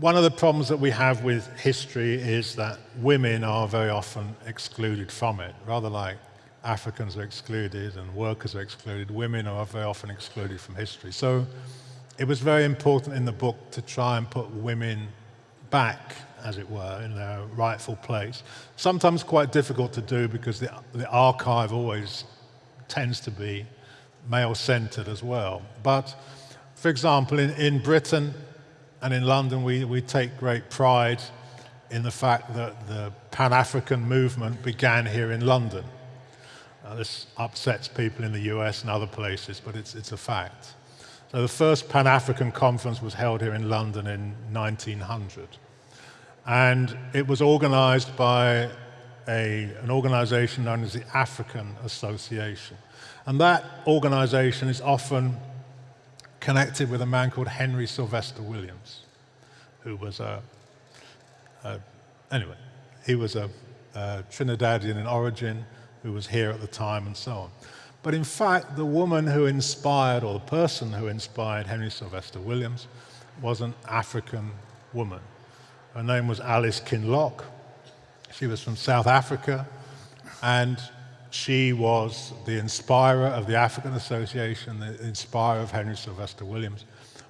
one of the problems that we have with history is that women are very often excluded from it, rather like Africans are excluded and workers are excluded, women are very often excluded from history. So it was very important in the book to try and put women back as it were, in their rightful place. Sometimes quite difficult to do because the, the archive always tends to be male-centered as well. But, for example, in, in Britain and in London, we, we take great pride in the fact that the Pan-African movement began here in London. Now, this upsets people in the US and other places, but it's, it's a fact. So the first Pan-African conference was held here in London in 1900. And it was organized by a, an organization known as the African Association. And that organization is often connected with a man called Henry Sylvester Williams, who was a, a anyway, he was a, a Trinidadian in origin who was here at the time and so on. But in fact, the woman who inspired, or the person who inspired Henry Sylvester Williams, was an African woman. Her name was Alice Kinloch. She was from South Africa, and she was the inspirer of the African Association, the inspirer of Henry Sylvester Williams.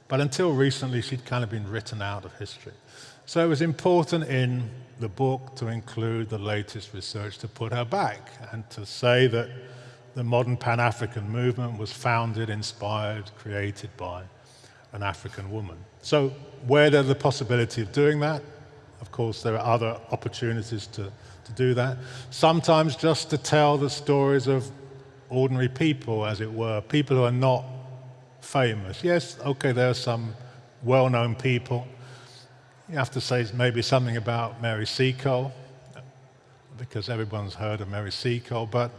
But until recently, she'd kind of been written out of history. So it was important in the book to include the latest research to put her back and to say that the modern Pan African movement was founded, inspired, created by an African woman. So, where there's the possibility of doing that, of course, there are other opportunities to, to do that. Sometimes just to tell the stories of ordinary people, as it were, people who are not famous. Yes, okay, there are some well-known people. You have to say maybe something about Mary Seacole, because everyone's heard of Mary Seacole, but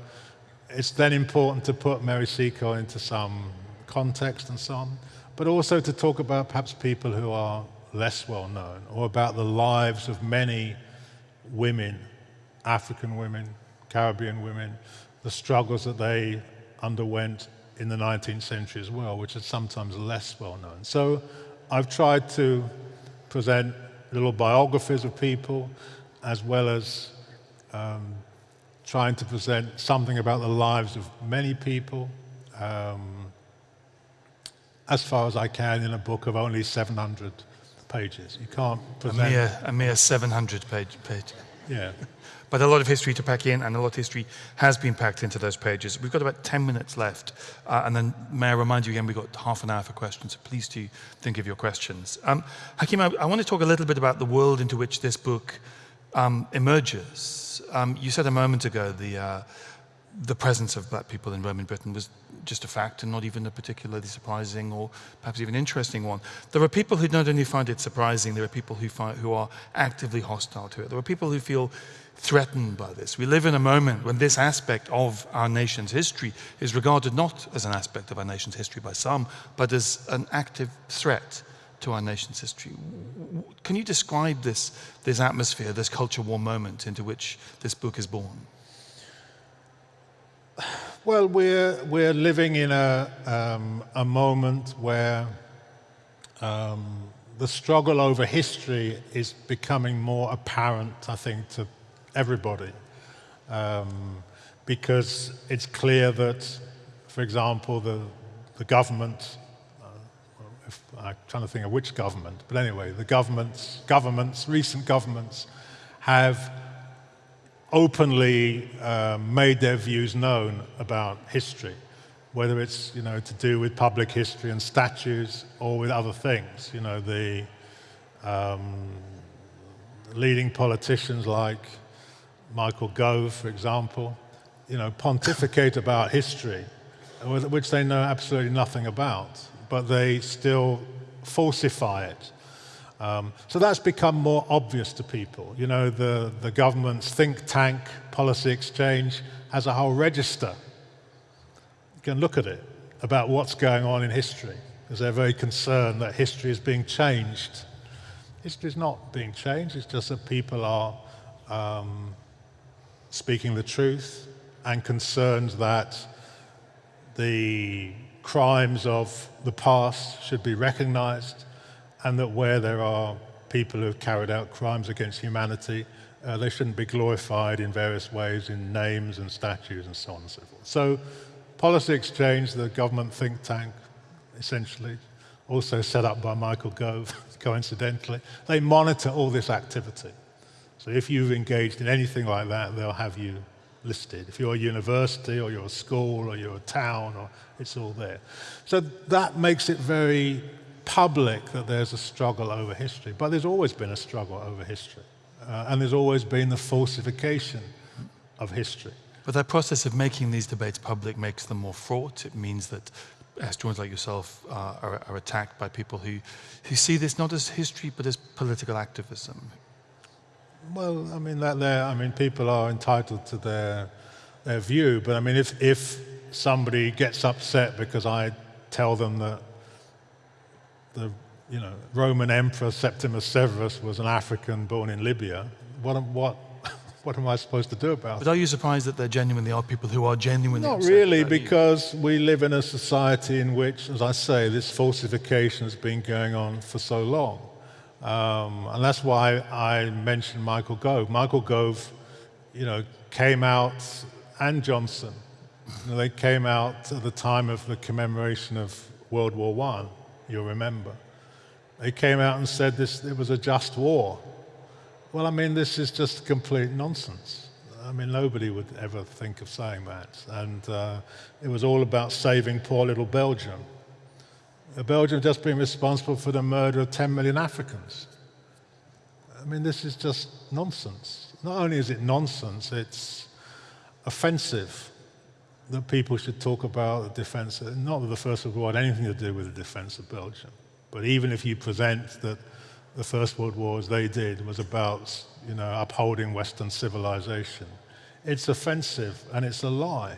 it's then important to put Mary Seacole into some context and so on, but also to talk about perhaps people who are less well known, or about the lives of many women, African women, Caribbean women, the struggles that they underwent in the 19th century as well, which are sometimes less well known. So I've tried to present little biographies of people, as well as um, trying to present something about the lives of many people, um, as far as I can in a book of only 700 pages. You can't present... A mere, a mere 700 page, page. Yeah. But a lot of history to pack in, and a lot of history has been packed into those pages. We've got about 10 minutes left, uh, and then may I remind you again, we've got half an hour for questions, so please do think of your questions. Um, Hakim, I, I, want to talk a little bit about the world into which this book um, emerges. Um, you said a moment ago the, uh, the presence of black people in Roman Britain was just a fact and not even a particularly surprising or perhaps even interesting one. There are people who not only find it surprising, there are people who, find, who are actively hostile to it. There are people who feel threatened by this. We live in a moment when this aspect of our nation's history is regarded not as an aspect of our nation's history by some, but as an active threat to our nation's history. Can you describe this, this atmosphere, this culture war moment into which this book is born? Well, we're, we're living in a, um, a moment where um, the struggle over history is becoming more apparent, I think, to everybody. Um, because it's clear that for example, the, the government, uh, if, I'm trying to think of which government, but anyway, the governments, governments, recent governments have openly uh, made their views known about history, whether it's you know to do with public history and statues or with other things. You know the um, leading politicians like Michael Gove, for example, you know pontificate about history, which they know absolutely nothing about, but they still falsify it um, so that's become more obvious to people. You know, the, the government's think tank, Policy Exchange, has a whole register. You can look at it about what's going on in history, because they're very concerned that history is being changed. History is not being changed, it's just that people are um, speaking the truth and concerned that the crimes of the past should be recognized and that where there are people who have carried out crimes against humanity, uh, they shouldn't be glorified in various ways in names and statues and so on and so forth. So Policy Exchange, the government think tank, essentially, also set up by Michael Gove, coincidentally, they monitor all this activity. So if you've engaged in anything like that, they'll have you listed. If you're a university or you're a school or you're a town, or it's all there. So that makes it very public that there's a struggle over history, but there's always been a struggle over history. Uh, and there's always been the falsification of history. But that process of making these debates public makes them more fraught. It means that historians like yourself uh, are, are, attacked by people who, who see this not as history but as political activism. Well, I mean, that I mean, people are entitled to their, their view, but I mean, if, if somebody gets upset because I tell them that the you know, Roman Emperor Septimus Severus was an African born in Libya. What, what, what am I supposed to do about it? But are you surprised that there genuinely are people who are genuinely Not really, because you? we live in a society in which, as I say, this falsification has been going on for so long. Um, and that's why I mentioned Michael Gove. Michael Gove, you know, came out, and Johnson, you know, they came out at the time of the commemoration of World War I you'll remember. They came out and said this, it was a just war. Well, I mean, this is just complete nonsense. I mean, nobody would ever think of saying that. And uh, it was all about saving poor little Belgium. Belgium just been responsible for the murder of 10 million Africans. I mean, this is just nonsense. Not only is it nonsense, it's offensive that people should talk about the defense, not that the First World War had anything to do with the defense of Belgium, but even if you present that the First World War, as they did, was about you know, upholding Western civilization, it's offensive and it's a lie.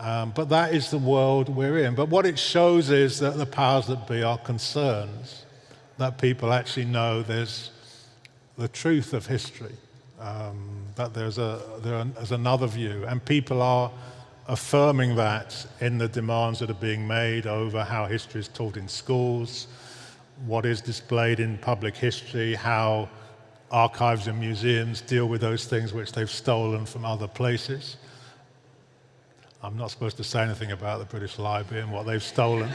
Um, but that is the world we're in. But what it shows is that the powers that be are concerned that people actually know there's the truth of history, um, that there's, a, there's another view, and people are affirming that in the demands that are being made over how history is taught in schools, what is displayed in public history, how archives and museums deal with those things which they've stolen from other places. I'm not supposed to say anything about the British Library and what they've stolen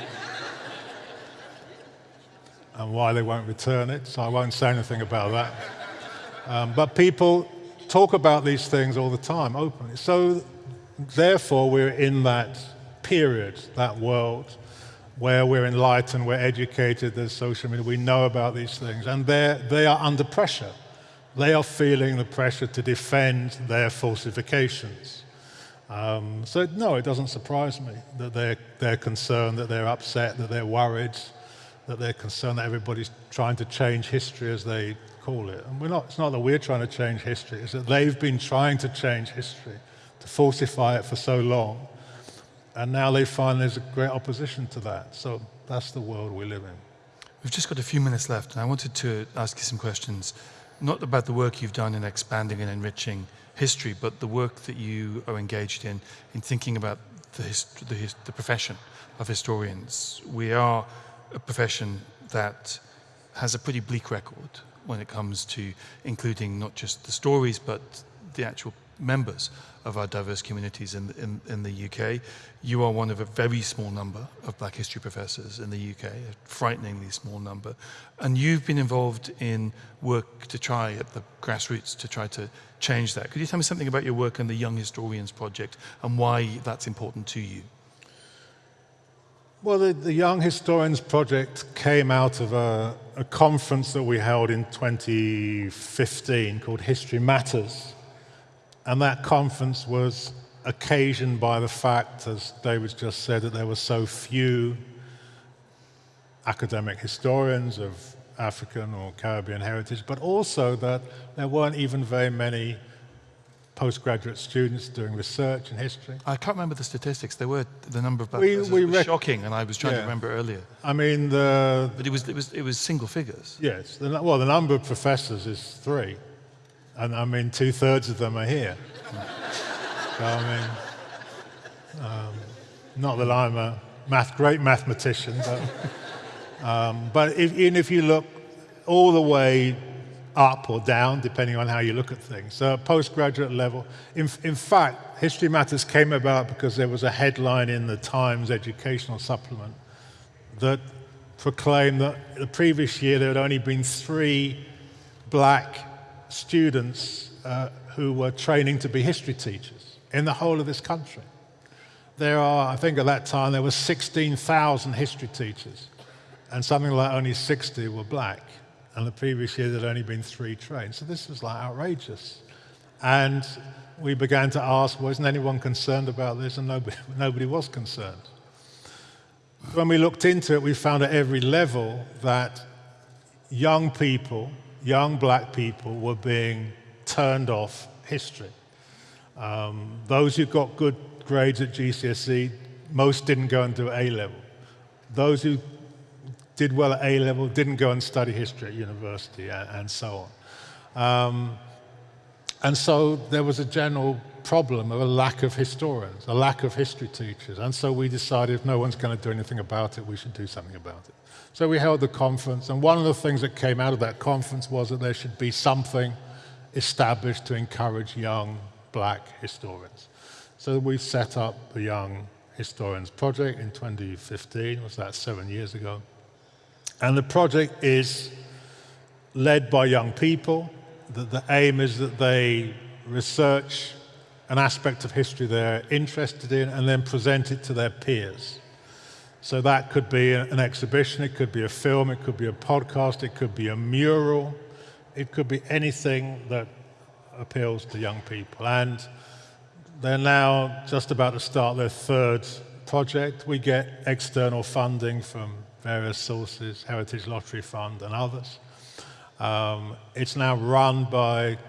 and why they won't return it, so I won't say anything about that. Um, but people talk about these things all the time openly. So Therefore, we're in that period, that world, where we're enlightened, we're educated, there's social media, we know about these things, and they are under pressure. They are feeling the pressure to defend their falsifications. Um, so, no, it doesn't surprise me that they're, they're concerned, that they're upset, that they're worried, that they're concerned that everybody's trying to change history as they call it. And we're not, it's not that we're trying to change history, it's that they've been trying to change history to falsify it for so long. And now they find there's a great opposition to that. So that's the world we live in. We've just got a few minutes left, and I wanted to ask you some questions, not about the work you've done in expanding and enriching history, but the work that you are engaged in, in thinking about the, the, the profession of historians. We are a profession that has a pretty bleak record when it comes to including not just the stories, but the actual members of our diverse communities in, in, in the UK. You are one of a very small number of black history professors in the UK, a frighteningly small number. And you've been involved in work to try at the grassroots to try to change that. Could you tell me something about your work in the Young Historians Project and why that's important to you? Well, the, the Young Historians Project came out of a, a, conference that we held in 2015 called History Matters. And that conference was occasioned by the fact, as David just said, that there were so few academic historians of African or Caribbean heritage, but also that there weren't even very many postgraduate students doing research in history. I can't remember the statistics. There were the number of black we, we was shocking, and I was trying yeah. to remember earlier. I mean, the but it was it was it was single figures. Yes. The, well, the number of professors is three, and I mean two thirds of them are here. so, I mean, um, not that I'm a math great mathematician, but um, but if, even if you look all the way up or down, depending on how you look at things. So postgraduate level. In, in fact, History Matters came about because there was a headline in the Times educational supplement that proclaimed that the previous year there had only been three black students uh, who were training to be history teachers in the whole of this country. There are, I think at that time, there were 16,000 history teachers, and something like only 60 were black and the previous year there'd only been three trains. So this was like outrageous. And we began to ask, wasn't anyone concerned about this? And nobody, nobody was concerned. When we looked into it, we found at every level that young people, young black people, were being turned off history. Um, those who got good grades at GCSE, most didn't go and do A level. Those who did well at A level, didn't go and study history at university, and, and so on. Um, and so there was a general problem of a lack of historians, a lack of history teachers. And so we decided if no one's going to do anything about it, we should do something about it. So we held the conference, and one of the things that came out of that conference was that there should be something established to encourage young black historians. So we set up the Young Historians Project in 2015, was that seven years ago. And the project is led by young people. The, the aim is that they research an aspect of history they're interested in and then present it to their peers. So that could be an exhibition, it could be a film, it could be a podcast, it could be a mural, it could be anything that appeals to young people. And they're now just about to start their third project. We get external funding from various sources, Heritage Lottery Fund and others. Um, it's now run by,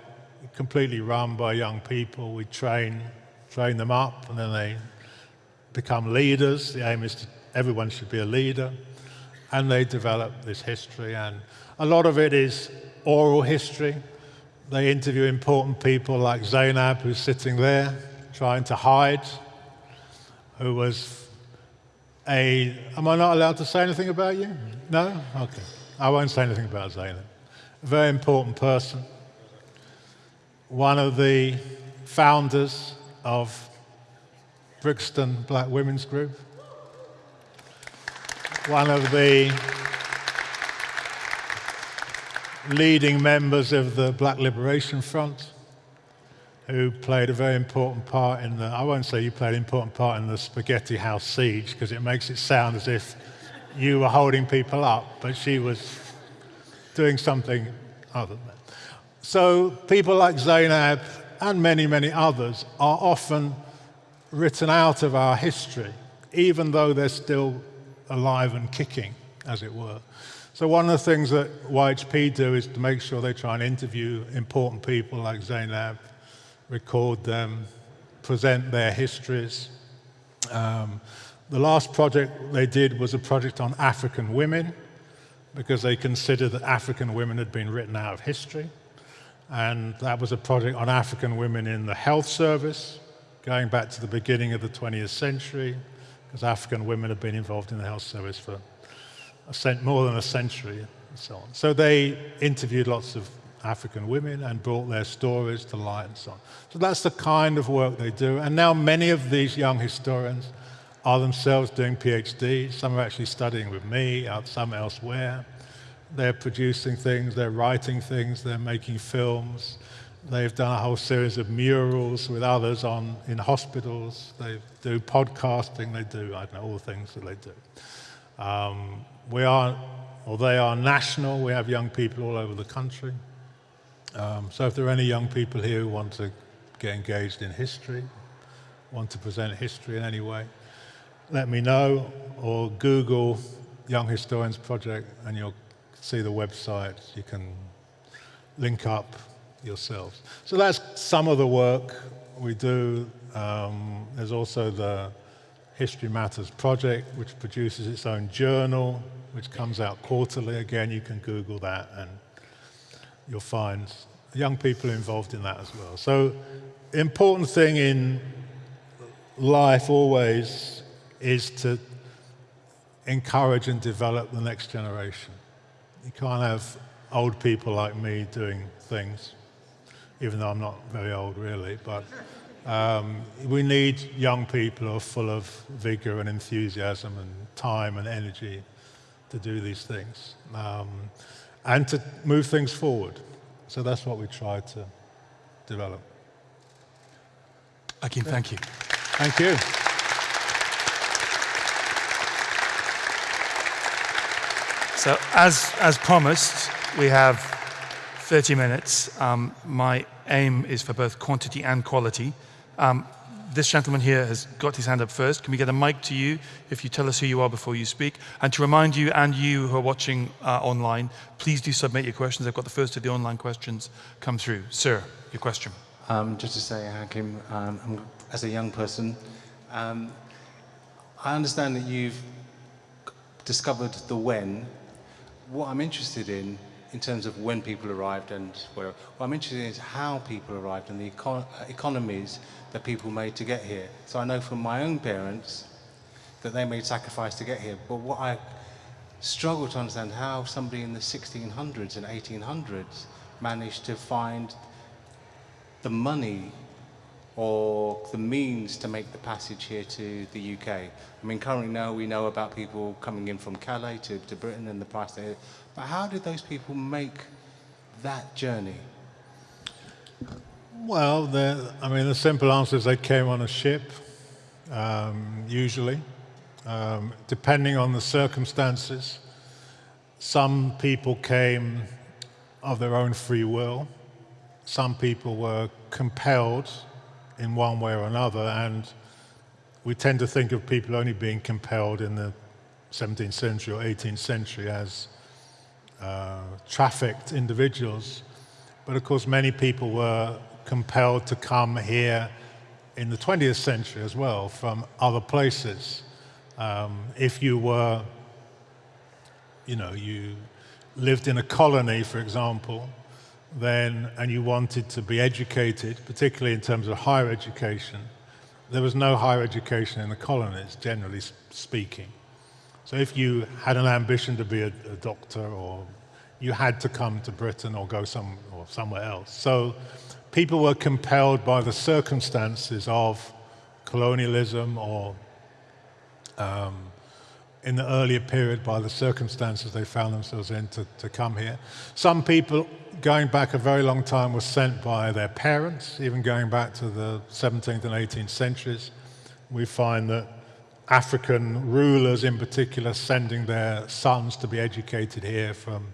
completely run by young people. We train, train them up and then they become leaders. The aim is to, everyone should be a leader. And they develop this history. And a lot of it is oral history. They interview important people like Zainab, who's sitting there trying to hide, who was a, am I not allowed to say anything about you? No? Okay. I won't say anything about Zainab. A very important person. One of the founders of Brixton Black Women's Group. One of the leading members of the Black Liberation Front who played a very important part in the, I won't say you played an important part in the Spaghetti House siege because it makes it sound as if you were holding people up, but she was doing something other than that. So people like Zainab and many, many others are often written out of our history, even though they're still alive and kicking, as it were. So one of the things that YHP do is to make sure they try and interview important people like Zainab, record them, present their histories. Um, the last project they did was a project on African women because they considered that African women had been written out of history. And that was a project on African women in the health service, going back to the beginning of the 20th century, because African women have been involved in the health service for more than a century and so on. So they interviewed lots of African women and brought their stories to light and so on. So that's the kind of work they do. And now many of these young historians are themselves doing PhDs. Some are actually studying with me, uh, some elsewhere. They're producing things, they're writing things, they're making films. They've done a whole series of murals with others on in hospitals. They do podcasting. They do I don't know all the things that they do. Um, we are, or they are national. We have young people all over the country. Um, so if there are any young people here who want to get engaged in history, want to present history in any way, let me know or Google Young Historians Project and you'll see the website. You can link up yourselves. So that's some of the work we do. Um, there's also the History Matters project, which produces its own journal, which comes out quarterly. Again, you can Google that and you'll find young people involved in that as well. So important thing in life always is to encourage and develop the next generation. You can't have old people like me doing things even though I'm not very old really, but um, we need young people who are full of vigor and enthusiasm and time and energy to do these things um, and to move things forward. So that's what we try to develop. Akin, thank you. Thank you. So as, as promised, we have 30 minutes. Um, my aim is for both quantity and quality. Um, this gentleman here has got his hand up first. Can we get a mic to you if you tell us who you are before you speak? And to remind you and you who are watching uh, online, please do submit your questions. I've got the first of the online questions come through. Sir, your question. Um, just to say, Hakim, um, as a young person, um, I understand that you've discovered the when. What I'm interested in in terms of when people arrived and where. What I'm interested in is how people arrived and the econ uh, economies that people made to get here. So I know from my own parents that they made sacrifice to get here. But what I struggle to understand how somebody in the 1600s and 1800s managed to find the money or the means to make the passage here to the UK. I mean, currently now we know about people coming in from Calais to, to Britain and the price there. But how did those people make that journey? Well, I mean, the simple answer is they came on a ship, um, usually, um, depending on the circumstances. Some people came of their own free will. Some people were compelled in one way or another, and we tend to think of people only being compelled in the 17th century or 18th century as uh, trafficked individuals. But of course, many people were compelled to come here in the 20th century as well from other places. Um, if you were, you know, you lived in a colony, for example, then, and you wanted to be educated, particularly in terms of higher education, there was no higher education in the colonies, generally speaking. So if you had an ambition to be a, a doctor or you had to come to Britain or go some, or somewhere else. So people were compelled by the circumstances of colonialism or um, in the earlier period by the circumstances they found themselves in to, to come here. Some people, going back a very long time, were sent by their parents, even going back to the 17th and 18th centuries. We find that African rulers in particular sending their sons to be educated here from,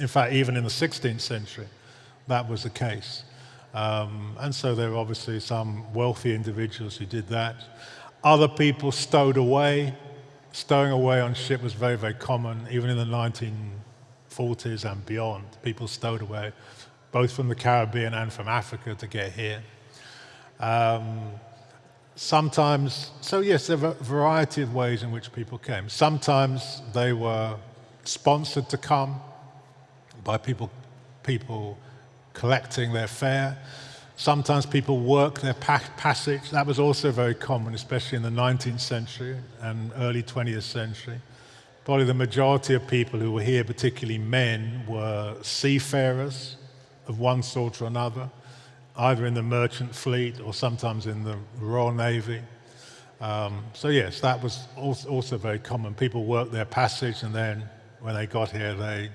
in fact, even in the 16th century, that was the case. Um, and so there were obviously some wealthy individuals who did that. Other people stowed away stowing away on ship was very, very common, even in the 1940s and beyond. People stowed away, both from the Caribbean and from Africa to get here. Um, sometimes, so yes, there were a variety of ways in which people came. Sometimes they were sponsored to come by people, people collecting their fare. Sometimes people work their pa passage. That was also very common, especially in the 19th century and early 20th century. Probably the majority of people who were here, particularly men, were seafarers. of one sort or another, either in the merchant fleet or sometimes in the Royal Navy. Um, so yes, that was also very common. People worked their passage and then when they got here, they,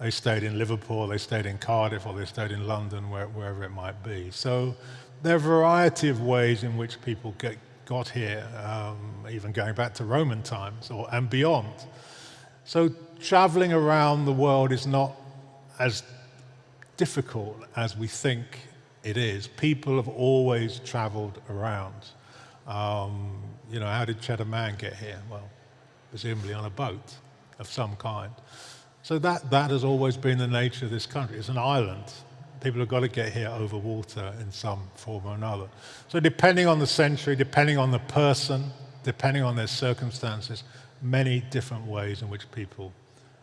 they stayed in Liverpool, they stayed in Cardiff, or they stayed in London, where, wherever it might be. So there are a variety of ways in which people get, got here, um, even going back to Roman times or, and beyond. So traveling around the world is not as difficult as we think it is. People have always traveled around. Um, you know, how did Cheddar Man get here? Well, presumably on a boat of some kind. So that, that has always been the nature of this country. It's an island. People have got to get here over water in some form or another. So depending on the century, depending on the person, depending on their circumstances, many different ways in which people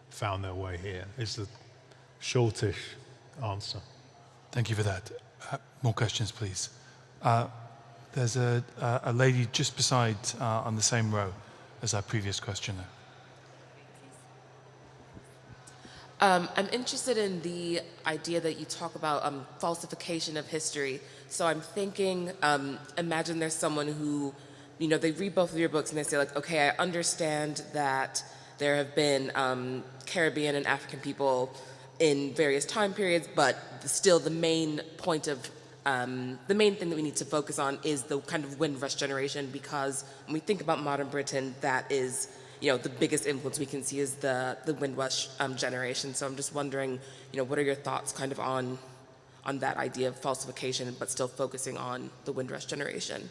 found their way here is the shortish answer. Thank you for that. More questions, please. Uh, there's a, a, lady just beside uh, on the same row as our previous questioner. Um, I'm interested in the idea that you talk about um, falsification of history. So I'm thinking, um, imagine there's someone who, you know, they read both of your books and they say like, okay, I understand that there have been um, Caribbean and African people in various time periods, but still the main point of um, the main thing that we need to focus on is the kind of Windrush generation because when we think about modern Britain, that is you know, the biggest influence we can see is the, the Windrush um, generation. So I'm just wondering, you know, what are your thoughts kind of on, on that idea of falsification, but still focusing on the Windrush generation?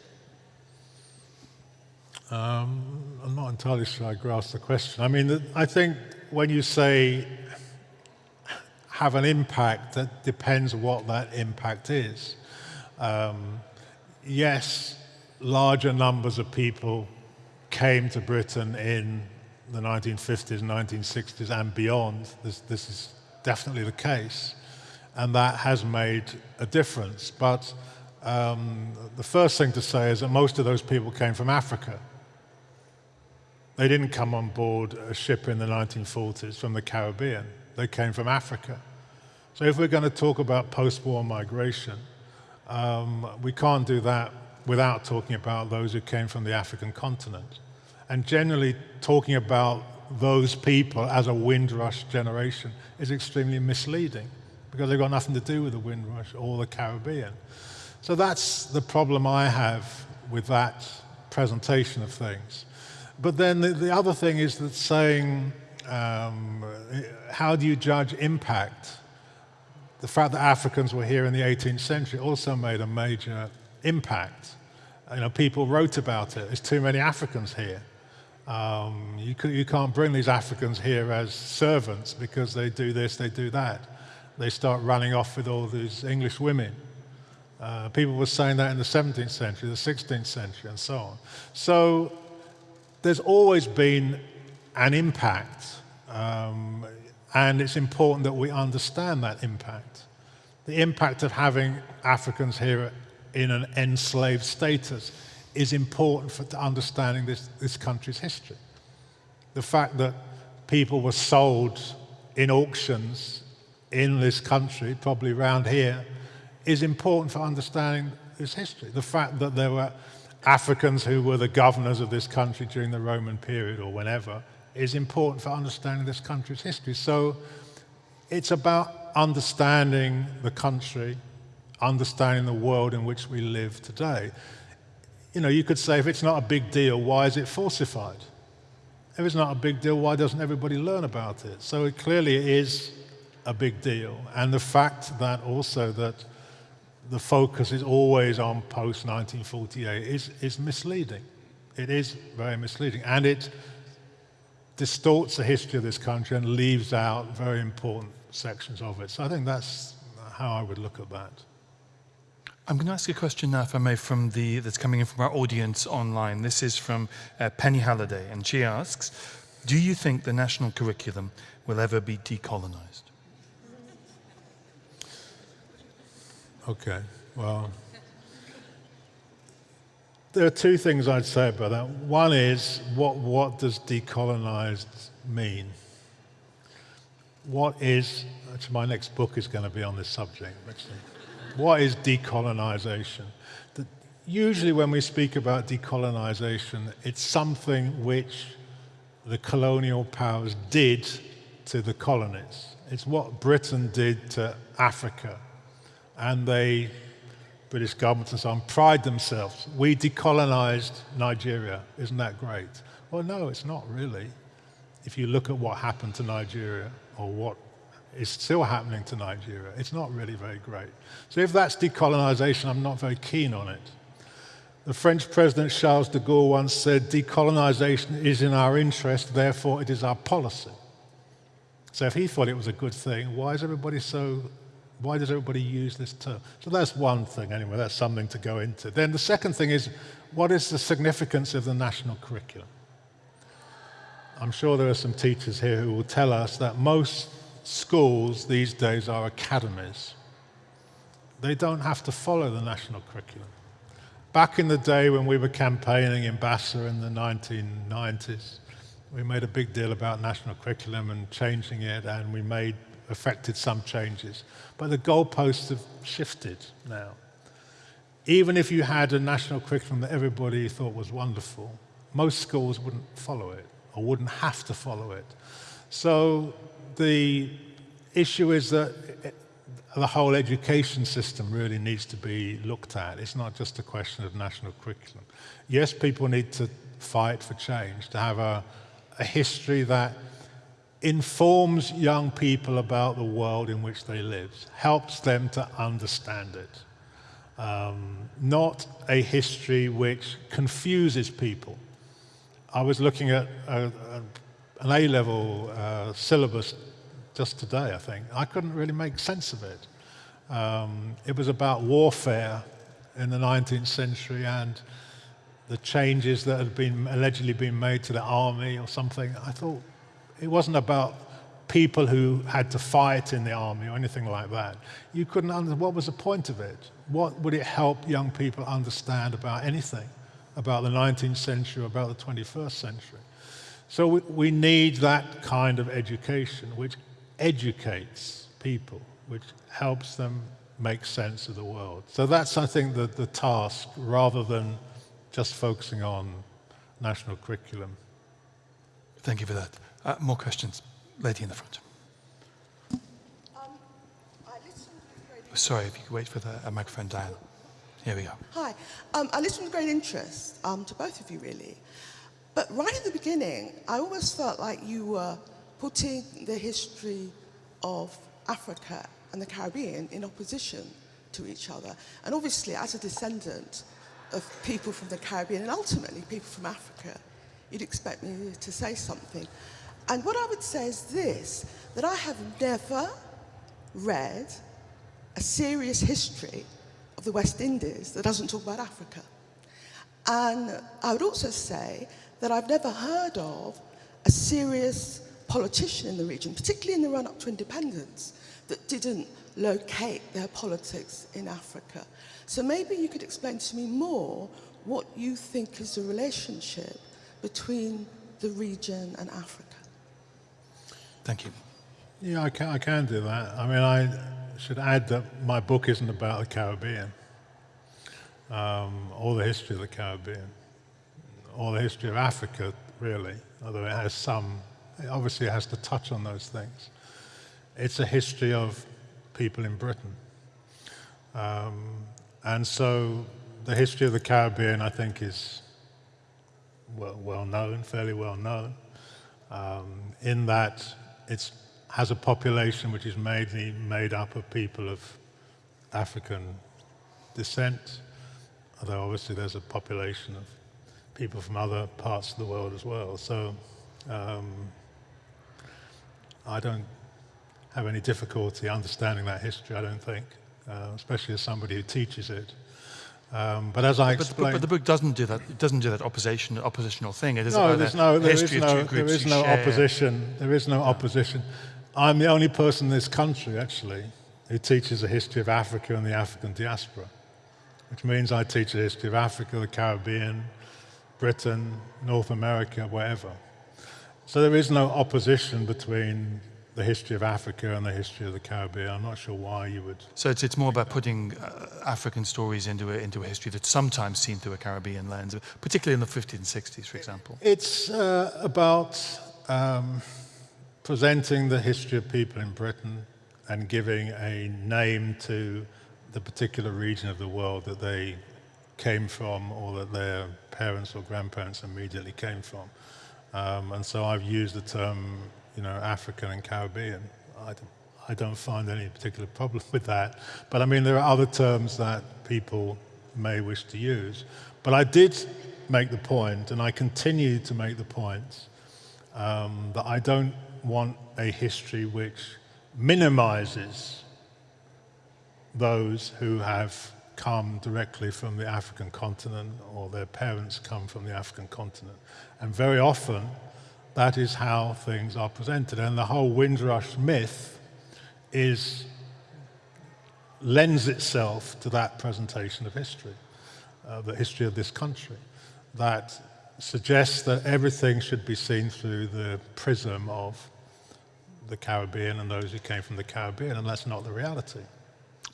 Um, I'm not entirely sure I grasp the question. I mean, I think when you say have an impact, that depends what that impact is. Um, yes, larger numbers of people came to Britain in the 1950s, 1960s and beyond, this, this is definitely the case. And that has made a difference. But um, the first thing to say is that most of those people came from Africa. They didn't come on board a ship in the 1940s from the Caribbean. They came from Africa. So if we're going to talk about post-war migration, um, we can't do that without talking about those who came from the African continent. And generally talking about those people as a Windrush generation is extremely misleading because they've got nothing to do with the Windrush or the Caribbean. So that's the problem I have with that presentation of things. But then the, the other thing is that saying, um, how do you judge impact? The fact that Africans were here in the 18th century also made a major impact. You know, people wrote about it. There's too many Africans here. Um, you, you can't bring these Africans here as servants because they do this, they do that. They start running off with all these English women. Uh, people were saying that in the 17th century, the 16th century, and so on. So there's always been an impact, um, and it's important that we understand that impact. The impact of having Africans here in an enslaved status is important for understanding this, this country's history. The fact that people were sold in auctions in this country, probably around here, is important for understanding this history. The fact that there were Africans who were the governors of this country during the Roman period or whenever is important for understanding this country's history. So it's about understanding the country understanding the world in which we live today. You know, you could say if it's not a big deal, why is it falsified? If it's not a big deal, why doesn't everybody learn about it? So it clearly is a big deal. And the fact that also that the focus is always on post-1948 is, is misleading. It is very misleading. And it distorts the history of this country and leaves out very important sections of it. So I think that's how I would look at that. I'm going to ask a question now, if I may, from the, that's coming in from our audience online. This is from uh, Penny Halliday, and she asks, do you think the national curriculum will ever be decolonized? Okay, well, there are two things I'd say about that. One is, what, what does decolonized mean? what is, actually my next book is going to be on this subject, actually. What is decolonization? The, usually when we speak about decolonization, it's something which the colonial powers did to the colonies. It's what Britain did to Africa. And they, British governments and so on, pride themselves. We decolonized Nigeria. Isn't that great? Well, no, it's not really. If you look at what happened to Nigeria or what is still happening to Nigeria, it's not really very great. So if that's decolonization, I'm not very keen on it. The French President Charles de Gaulle once said, decolonization is in our interest, therefore it is our policy. So if he thought it was a good thing, why is everybody so, why does everybody use this term? So that's one thing anyway, that's something to go into. Then the second thing is, what is the significance of the national curriculum? I'm sure there are some teachers here who will tell us that most schools these days are academies. They don't have to follow the national curriculum. Back in the day when we were campaigning in BASA in the 1990s, we made a big deal about national curriculum and changing it, and we made affected some changes. But the goalposts have shifted now. Even if you had a national curriculum that everybody thought was wonderful, most schools wouldn't follow it or wouldn't have to follow it. So the issue is that the whole education system really needs to be looked at. It's not just a question of national curriculum. Yes, people need to fight for change, to have a, a history that informs young people about the world in which they live, helps them to understand it. Um, not a history which confuses people. I was looking at a, a, an A-level uh, syllabus just today, I think. I couldn't really make sense of it. Um, it was about warfare in the 19th century and the changes that had been allegedly been made to the army or something. I thought it wasn't about people who had to fight in the army or anything like that. You couldn't understand what was the point of it? What would it help young people understand about anything, about the 19th century, about the 21st century? So we, we need that kind of education, which educates people, which helps them make sense of the world. So that's, I think, the, the task, rather than just focusing on national curriculum. Thank you for that. Uh, more questions? Lady in the front. Um, Sorry, if you could wait for the uh, microphone down. Here we go. Hi. Um, I listened with great interest um, to both of you, really. But right at the beginning, I almost felt like you were putting the history of Africa and the Caribbean in opposition to each other. And obviously, as a descendant of people from the Caribbean and ultimately people from Africa, you'd expect me to say something. And what I would say is this, that I have never read a serious history of the West Indies that doesn't talk about Africa. And I would also say that I've never heard of a serious politician in the region, particularly in the run-up to independence, that didn't locate their politics in Africa. So maybe you could explain to me more what you think is the relationship between the region and Africa. Thank you. Yeah, I can, I can do that. I mean, I should add that my book isn't about the Caribbean um, or the history of the Caribbean or the history of Africa, really, although it has some, it obviously has to touch on those things. It's a history of people in Britain. Um, and so the history of the Caribbean, I think, is well, well known, fairly well known, um, in that it has a population which is mainly made up of people of African descent, although obviously there's a population of people from other parts of the world as well. So um, I don't have any difficulty understanding that history, I don't think, uh, especially as somebody who teaches it. Um, but as I but, explained, but, but, the book doesn't do that. It doesn't do that opposition, oppositional thing. It is no, about there's no, there is no, there is no opposition. There is no opposition. I'm the only person in this country, actually, who teaches a history of Africa and the African diaspora, which means I teach a history of Africa, the Caribbean, Britain, North America, wherever. So there is no opposition between the history of Africa and the history of the Caribbean. I'm not sure why you would. So it's, it's more about putting uh, African stories into a, into a history that's sometimes seen through a Caribbean lens, particularly in the 50s and 60s, for example. It's uh, about um, presenting the history of people in Britain and giving a name to the particular region of the world that they came from or that their parents or grandparents immediately came from. Um, and so I've used the term, you know, African and Caribbean. I don't, I don't find any particular problem with that. But I mean, there are other terms that people may wish to use. But I did make the point, and I continue to make the point, um, that I don't want a history which minimizes those who have come directly from the African continent or their parents come from the African continent. And very often, that is how things are presented. And the whole Windrush myth is, lends itself to that presentation of history, uh, the history of this country, that suggests that everything should be seen through the prism of the Caribbean and those who came from the Caribbean, and that's not the reality.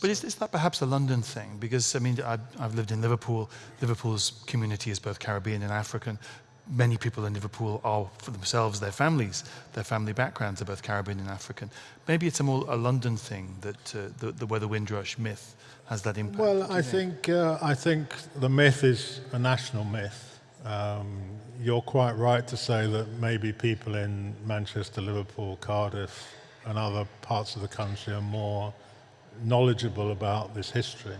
But is, is that perhaps a London thing? Because, I mean, I, I've lived in Liverpool. Liverpool's community is both Caribbean and African. Many people in Liverpool are, for themselves, their families, their family backgrounds are both Caribbean and African. Maybe it's a more a London thing that uh, the, the, where the Windrush myth has that impact. Well, I think, uh, I think the myth is a national myth. Um, you're quite right to say that maybe people in Manchester, Liverpool, Cardiff, and other parts of the country are more knowledgeable about this history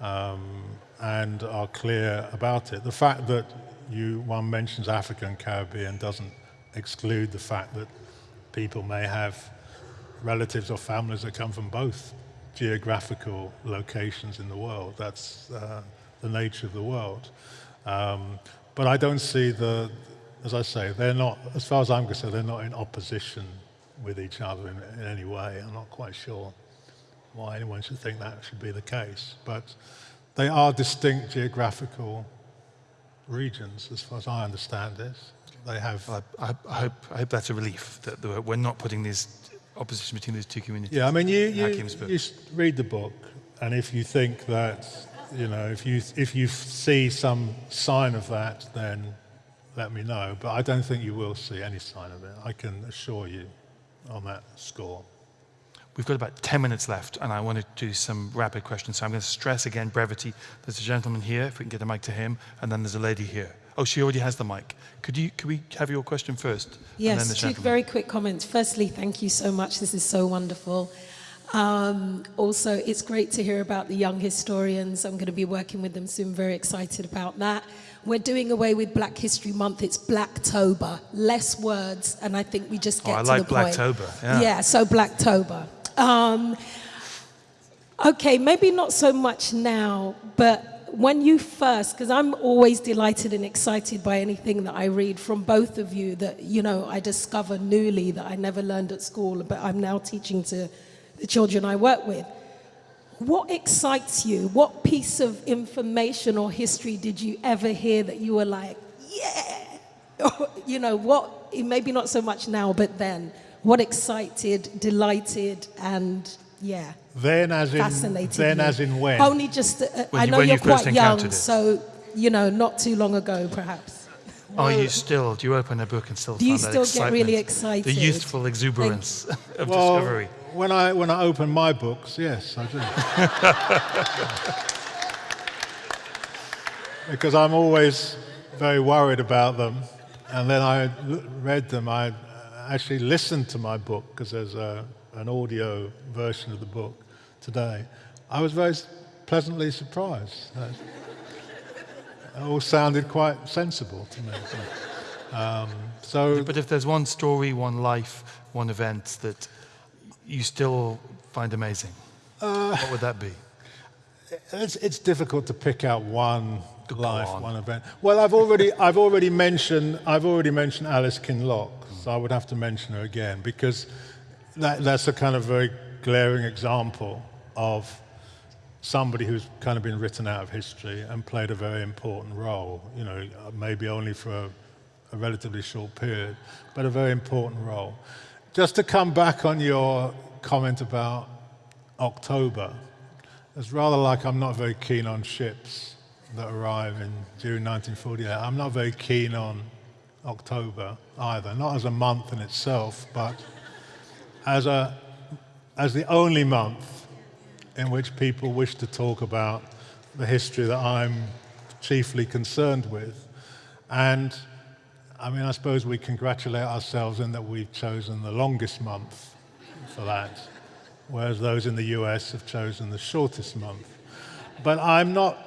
um, and are clear about it. The fact that you, one mentions Africa and Caribbean doesn't exclude the fact that people may have relatives or families that come from both geographical locations in the world. That's uh, the nature of the world. Um, but I don't see the, as I say, they're not, as far as I'm concerned, they're not in opposition with each other in, in any way. I'm not quite sure why anyone should think that should be the case. But they are distinct geographical regions, as far as I understand it. They have. Well, I, I, hope, I hope that's a relief that we're not putting this opposition between these two communities. Yeah, I mean, you, you, you read the book, and if you think that, you know, if you, if you see some sign of that, then let me know. But I don't think you will see any sign of it. I can assure you on that score. We've got about 10 minutes left, and I want to do some rapid questions. So I'm going to stress again brevity. There's a gentleman here, if we can get a mic to him, and then there's a lady here. Oh, she already has the mic. Could you? Could we have your question first? Yes, two very quick comments. Firstly, thank you so much. This is so wonderful. Um, also, it's great to hear about the young historians. I'm going to be working with them soon. Very excited about that. We're doing away with Black History Month. It's Blacktober. Less words, and I think we just get oh, I to like the point. Blacktober. Yeah. yeah, so Blacktober. Um, okay, maybe not so much now, but when you first, because I'm always delighted and excited by anything that I read from both of you that, you know, I discover newly that I never learned at school, but I'm now teaching to the children I work with. What excites you? What piece of information or history did you ever hear that you were like, yeah? you know, what, maybe not so much now, but then what excited, delighted, and yeah, then as in fascinated then you? as in when? Only just, uh, I know when you're you quite young, so you know, not too long ago, perhaps. Are you still? Do you open a book and still? Do you find that still get really excited? The youthful exuberance of well, discovery. When I when I open my books, yes, I do. because I'm always very worried about them, and then I read them. I actually listened to my book because there's a, an audio version of the book today, I was very pleasantly surprised. It all sounded quite sensible to me. Um, so, but if there's one story, one life, one event that you still find amazing, uh, what would that be? It's, it's difficult to pick out one life, on. one event. Well, I've already, I've already mentioned, I've already mentioned Alice Kinloch so I would have to mention her again because that, that's a kind of very glaring example of somebody who's kind of been written out of history and played a very important role, you know, maybe only for a, a relatively short period, but a very important role. just to come back on your comment about October, it's rather like I'm not very keen on ships that arrive in June 1948. I'm not very keen on October either, not as a month in itself, but as, a, as the only month in which people wish to talk about the history that I'm chiefly concerned with. And I mean, I suppose we congratulate ourselves in that we've chosen the longest month for that, whereas those in the US have chosen the shortest month. But I'm not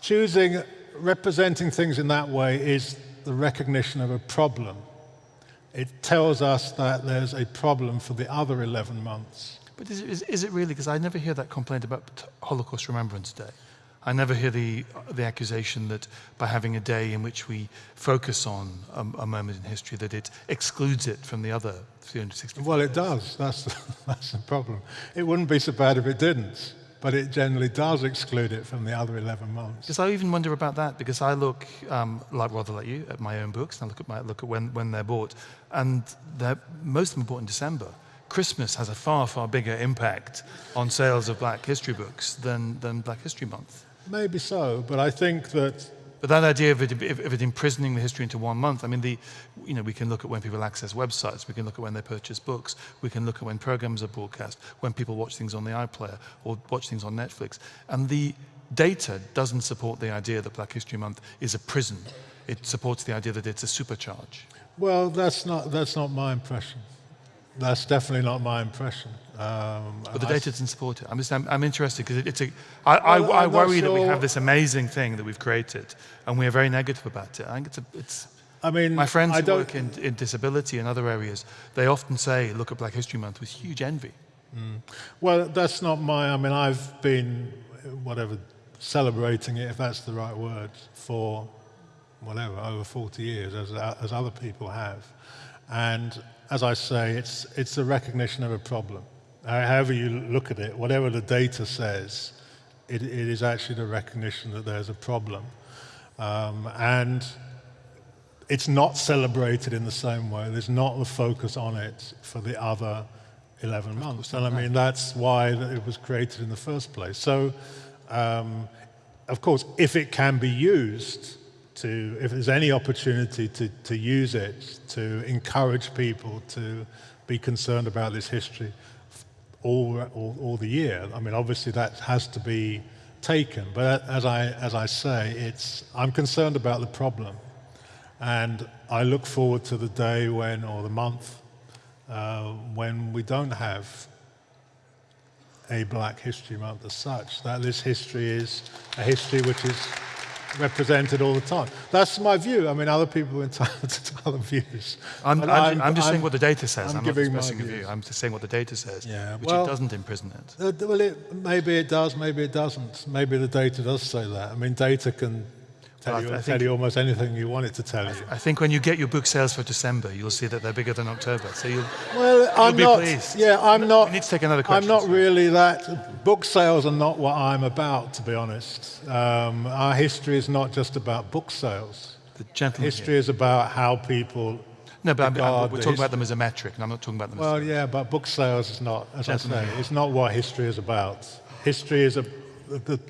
choosing, representing things in that way is the recognition of a problem. It tells us that there's a problem for the other 11 months. But is, is, is it really? Because I never hear that complaint about Holocaust Remembrance Day. I never hear the, the accusation that by having a day in which we focus on a, a moment in history that it excludes it from the other 360. Well, it does. That's, that's the problem. It wouldn't be so bad if it didn't, but it generally does exclude it from the other 11 months. Because I even wonder about that, because I look, um, like rather like you, at my own books, and I look at, my, look at when, when they're bought, and they're, most of them are bought in December. Christmas has a far, far bigger impact on sales of Black History books than, than Black History Month. Maybe so, but I think that. But that idea of it, of it imprisoning the history into one month, I mean, the, you know, we can look at when people access websites, we can look at when they purchase books, we can look at when programs are broadcast, when people watch things on the iPlayer or watch things on Netflix. And the data doesn't support the idea that Black History Month is a prison. It supports the idea that it's a supercharge. Well, that's not, that's not my impression. That's definitely not my impression. Um, but the data doesn't support it. I'm, just, I'm, I'm interested because it, it's a. I, I, well, I worry sure. that we have this amazing thing that we've created, and we are very negative about it. I think it's a, it's. I mean, my friends I who work in, in disability and other areas, they often say, "Look at Black History Month" with huge envy. Mm. Well, that's not my. I mean, I've been whatever celebrating it, if that's the right word, for whatever over 40 years, as as other people have, and as I say, it's it's a recognition of a problem however you look at it, whatever the data says, it, it is actually the recognition that there's a problem. Um, and it's not celebrated in the same way. There's not the focus on it for the other 11 months. And I mean, that's why it was created in the first place. So, um, of course, if it can be used to, if there's any opportunity to, to use it to encourage people to be concerned about this history, all, all, all the year. I mean, obviously that has to be taken, but as I, as I say, it's, I'm concerned about the problem. And I look forward to the day when, or the month, uh, when we don't have a Black History Month as such, that this history is a history which is represented all the time. That's my view. I mean, other people are entitled to other views. I'm, I'm, I'm, I'm just saying what the data says. I'm, I'm not expressing a view. I'm just saying what the data says, yeah, which well, it doesn't imprison it. Uh, well, it, maybe it does, maybe it doesn't. Maybe the data does say that. I mean, data can tell, you, tell you almost anything you want it to tell you. I think when you get your book sales for December, you'll see that they're bigger than October. So you'll, well, you'll I'm be not, pleased. Yeah, I'm not. Need to take another question. I'm not really that. Book sales are not what I'm about, to be honest. Um, our history is not just about book sales. The gentleman history here. is about how people. No, but I'm, I'm, we're talking about them as a metric, and I'm not talking about them well, as. Well, yeah, but book sales is not, as gentleman I say, it's not what history is about. History is a. The, the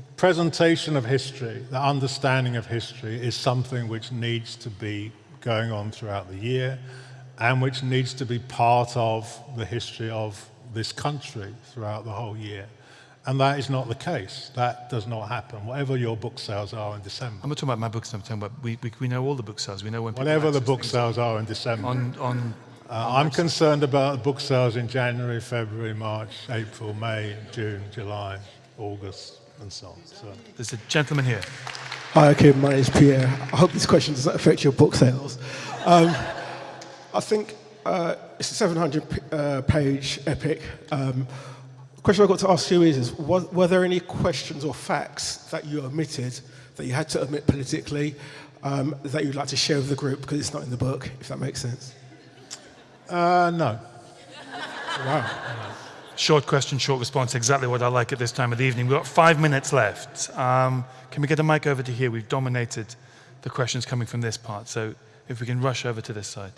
presentation of history, the understanding of history, is something which needs to be going on throughout the year and which needs to be part of the history of this country throughout the whole year. And that is not the case. That does not happen, whatever your book sales are in December. I'm not talking about my book sales, I'm talking about, we, we, we know all the book sales. We know when Whatever the book sales are in December. On, on, uh, I'm concerned about book sales in January, February, March, April, May, June, July, August and so on. So. There's a gentleman here. Hi, okay, my name is Pierre. I hope this question doesn't affect your book sales. Um, I think uh, it's a 700 uh, page epic. Um, the question I've got to ask you is, is was, were there any questions or facts that you omitted, that you had to omit politically, um, that you'd like to share with the group because it's not in the book, if that makes sense? Uh, no. wow. Short question, short response, exactly what I like at this time of the evening. We've got five minutes left. Um, can we get a mic over to here? We've dominated the questions coming from this part, so if we can rush over to this side.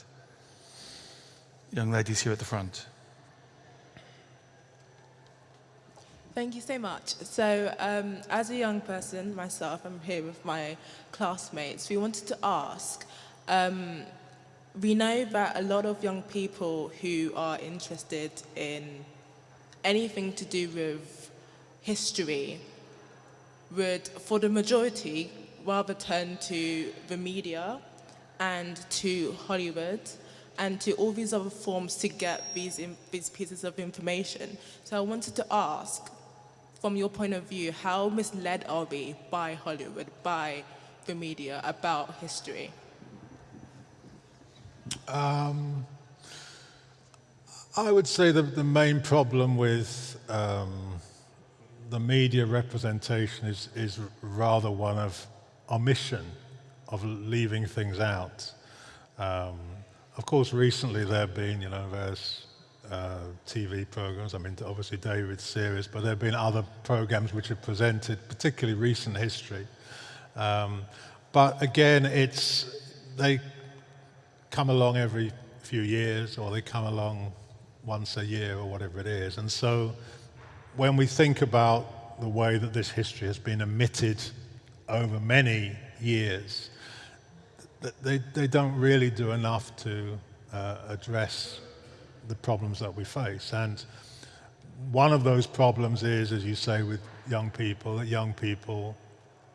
young ladies here at the front. Thank you so much. So, um, as a young person myself, I'm here with my classmates. We wanted to ask. Um, we know that a lot of young people who are interested in anything to do with history would, for the majority, rather turn to the media and to Hollywood and to all these other forms to get these, in, these pieces of information. So I wanted to ask, from your point of view, how misled are we by Hollywood, by the media about history? Um, I would say that the main problem with um, the media representation is, is rather one of omission, of leaving things out. Um, of course, recently there have been, you know, various uh, TV programs. I mean, obviously David's series, but there have been other programs which have presented particularly recent history. Um, but again, it's they come along every few years or they come along once a year or whatever it is. And so when we think about the way that this history has been omitted over many years, they, they don't really do enough to uh, address the problems that we face. And one of those problems is, as you say, with young people, that young people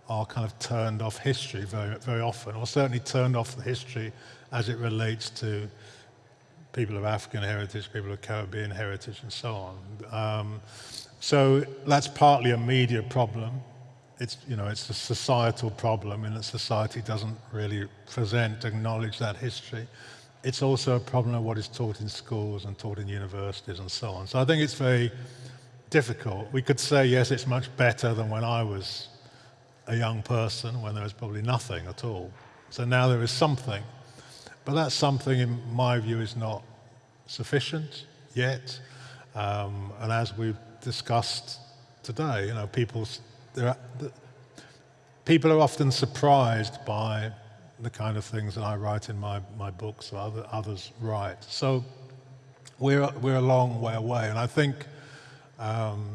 are kind of turned off history very, very often, or certainly turned off the history as it relates to people of African heritage, people of Caribbean heritage, and so on. Um, so that's partly a media problem. It's, you know, it's a societal problem in that society doesn't really present, acknowledge that history. It's also a problem of what is taught in schools and taught in universities and so on. So I think it's very difficult. We could say, yes, it's much better than when I was a young person, when there was probably nothing at all. So now there is something. But that's something, in my view, is not sufficient yet. Um, and as we've discussed today, you know, people, are, people are often surprised by the kind of things that I write in my, my books or other, others write. So we're, we're a long way away. And I think, um,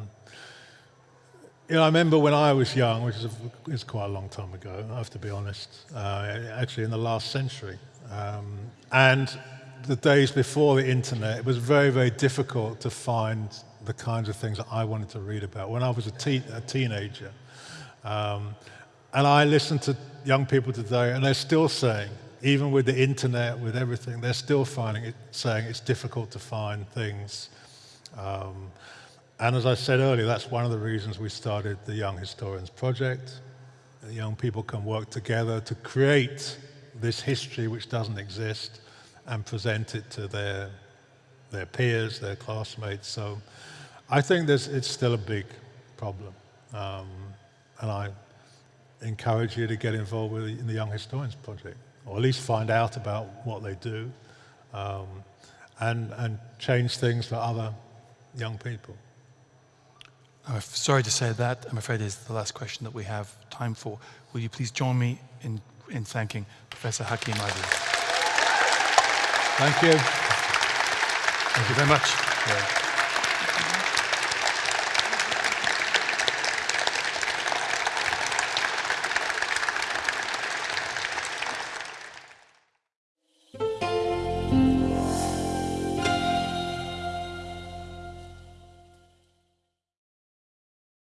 you know, I remember when I was young, which is, a, is quite a long time ago, I have to be honest, uh, actually in the last century, um, and the days before the internet, it was very, very difficult to find the kinds of things that I wanted to read about when I was a, te a teenager. Um, and I listen to young people today, and they're still saying, even with the internet, with everything, they're still finding it, saying it's difficult to find things. Um, and as I said earlier, that's one of the reasons we started the Young Historians Project. young people can work together to create this history which doesn't exist and present it to their, their peers, their classmates. So I think there's, it's still a big problem. Um, and I encourage you to get involved with in the Young Historians Project, or at least find out about what they do um, and, and change things for other young people. I'm sorry to say that. I'm afraid is the last question that we have time for. Will you please join me in in thanking Professor Hakim Adi. Thank you. Thank you very much. Yeah.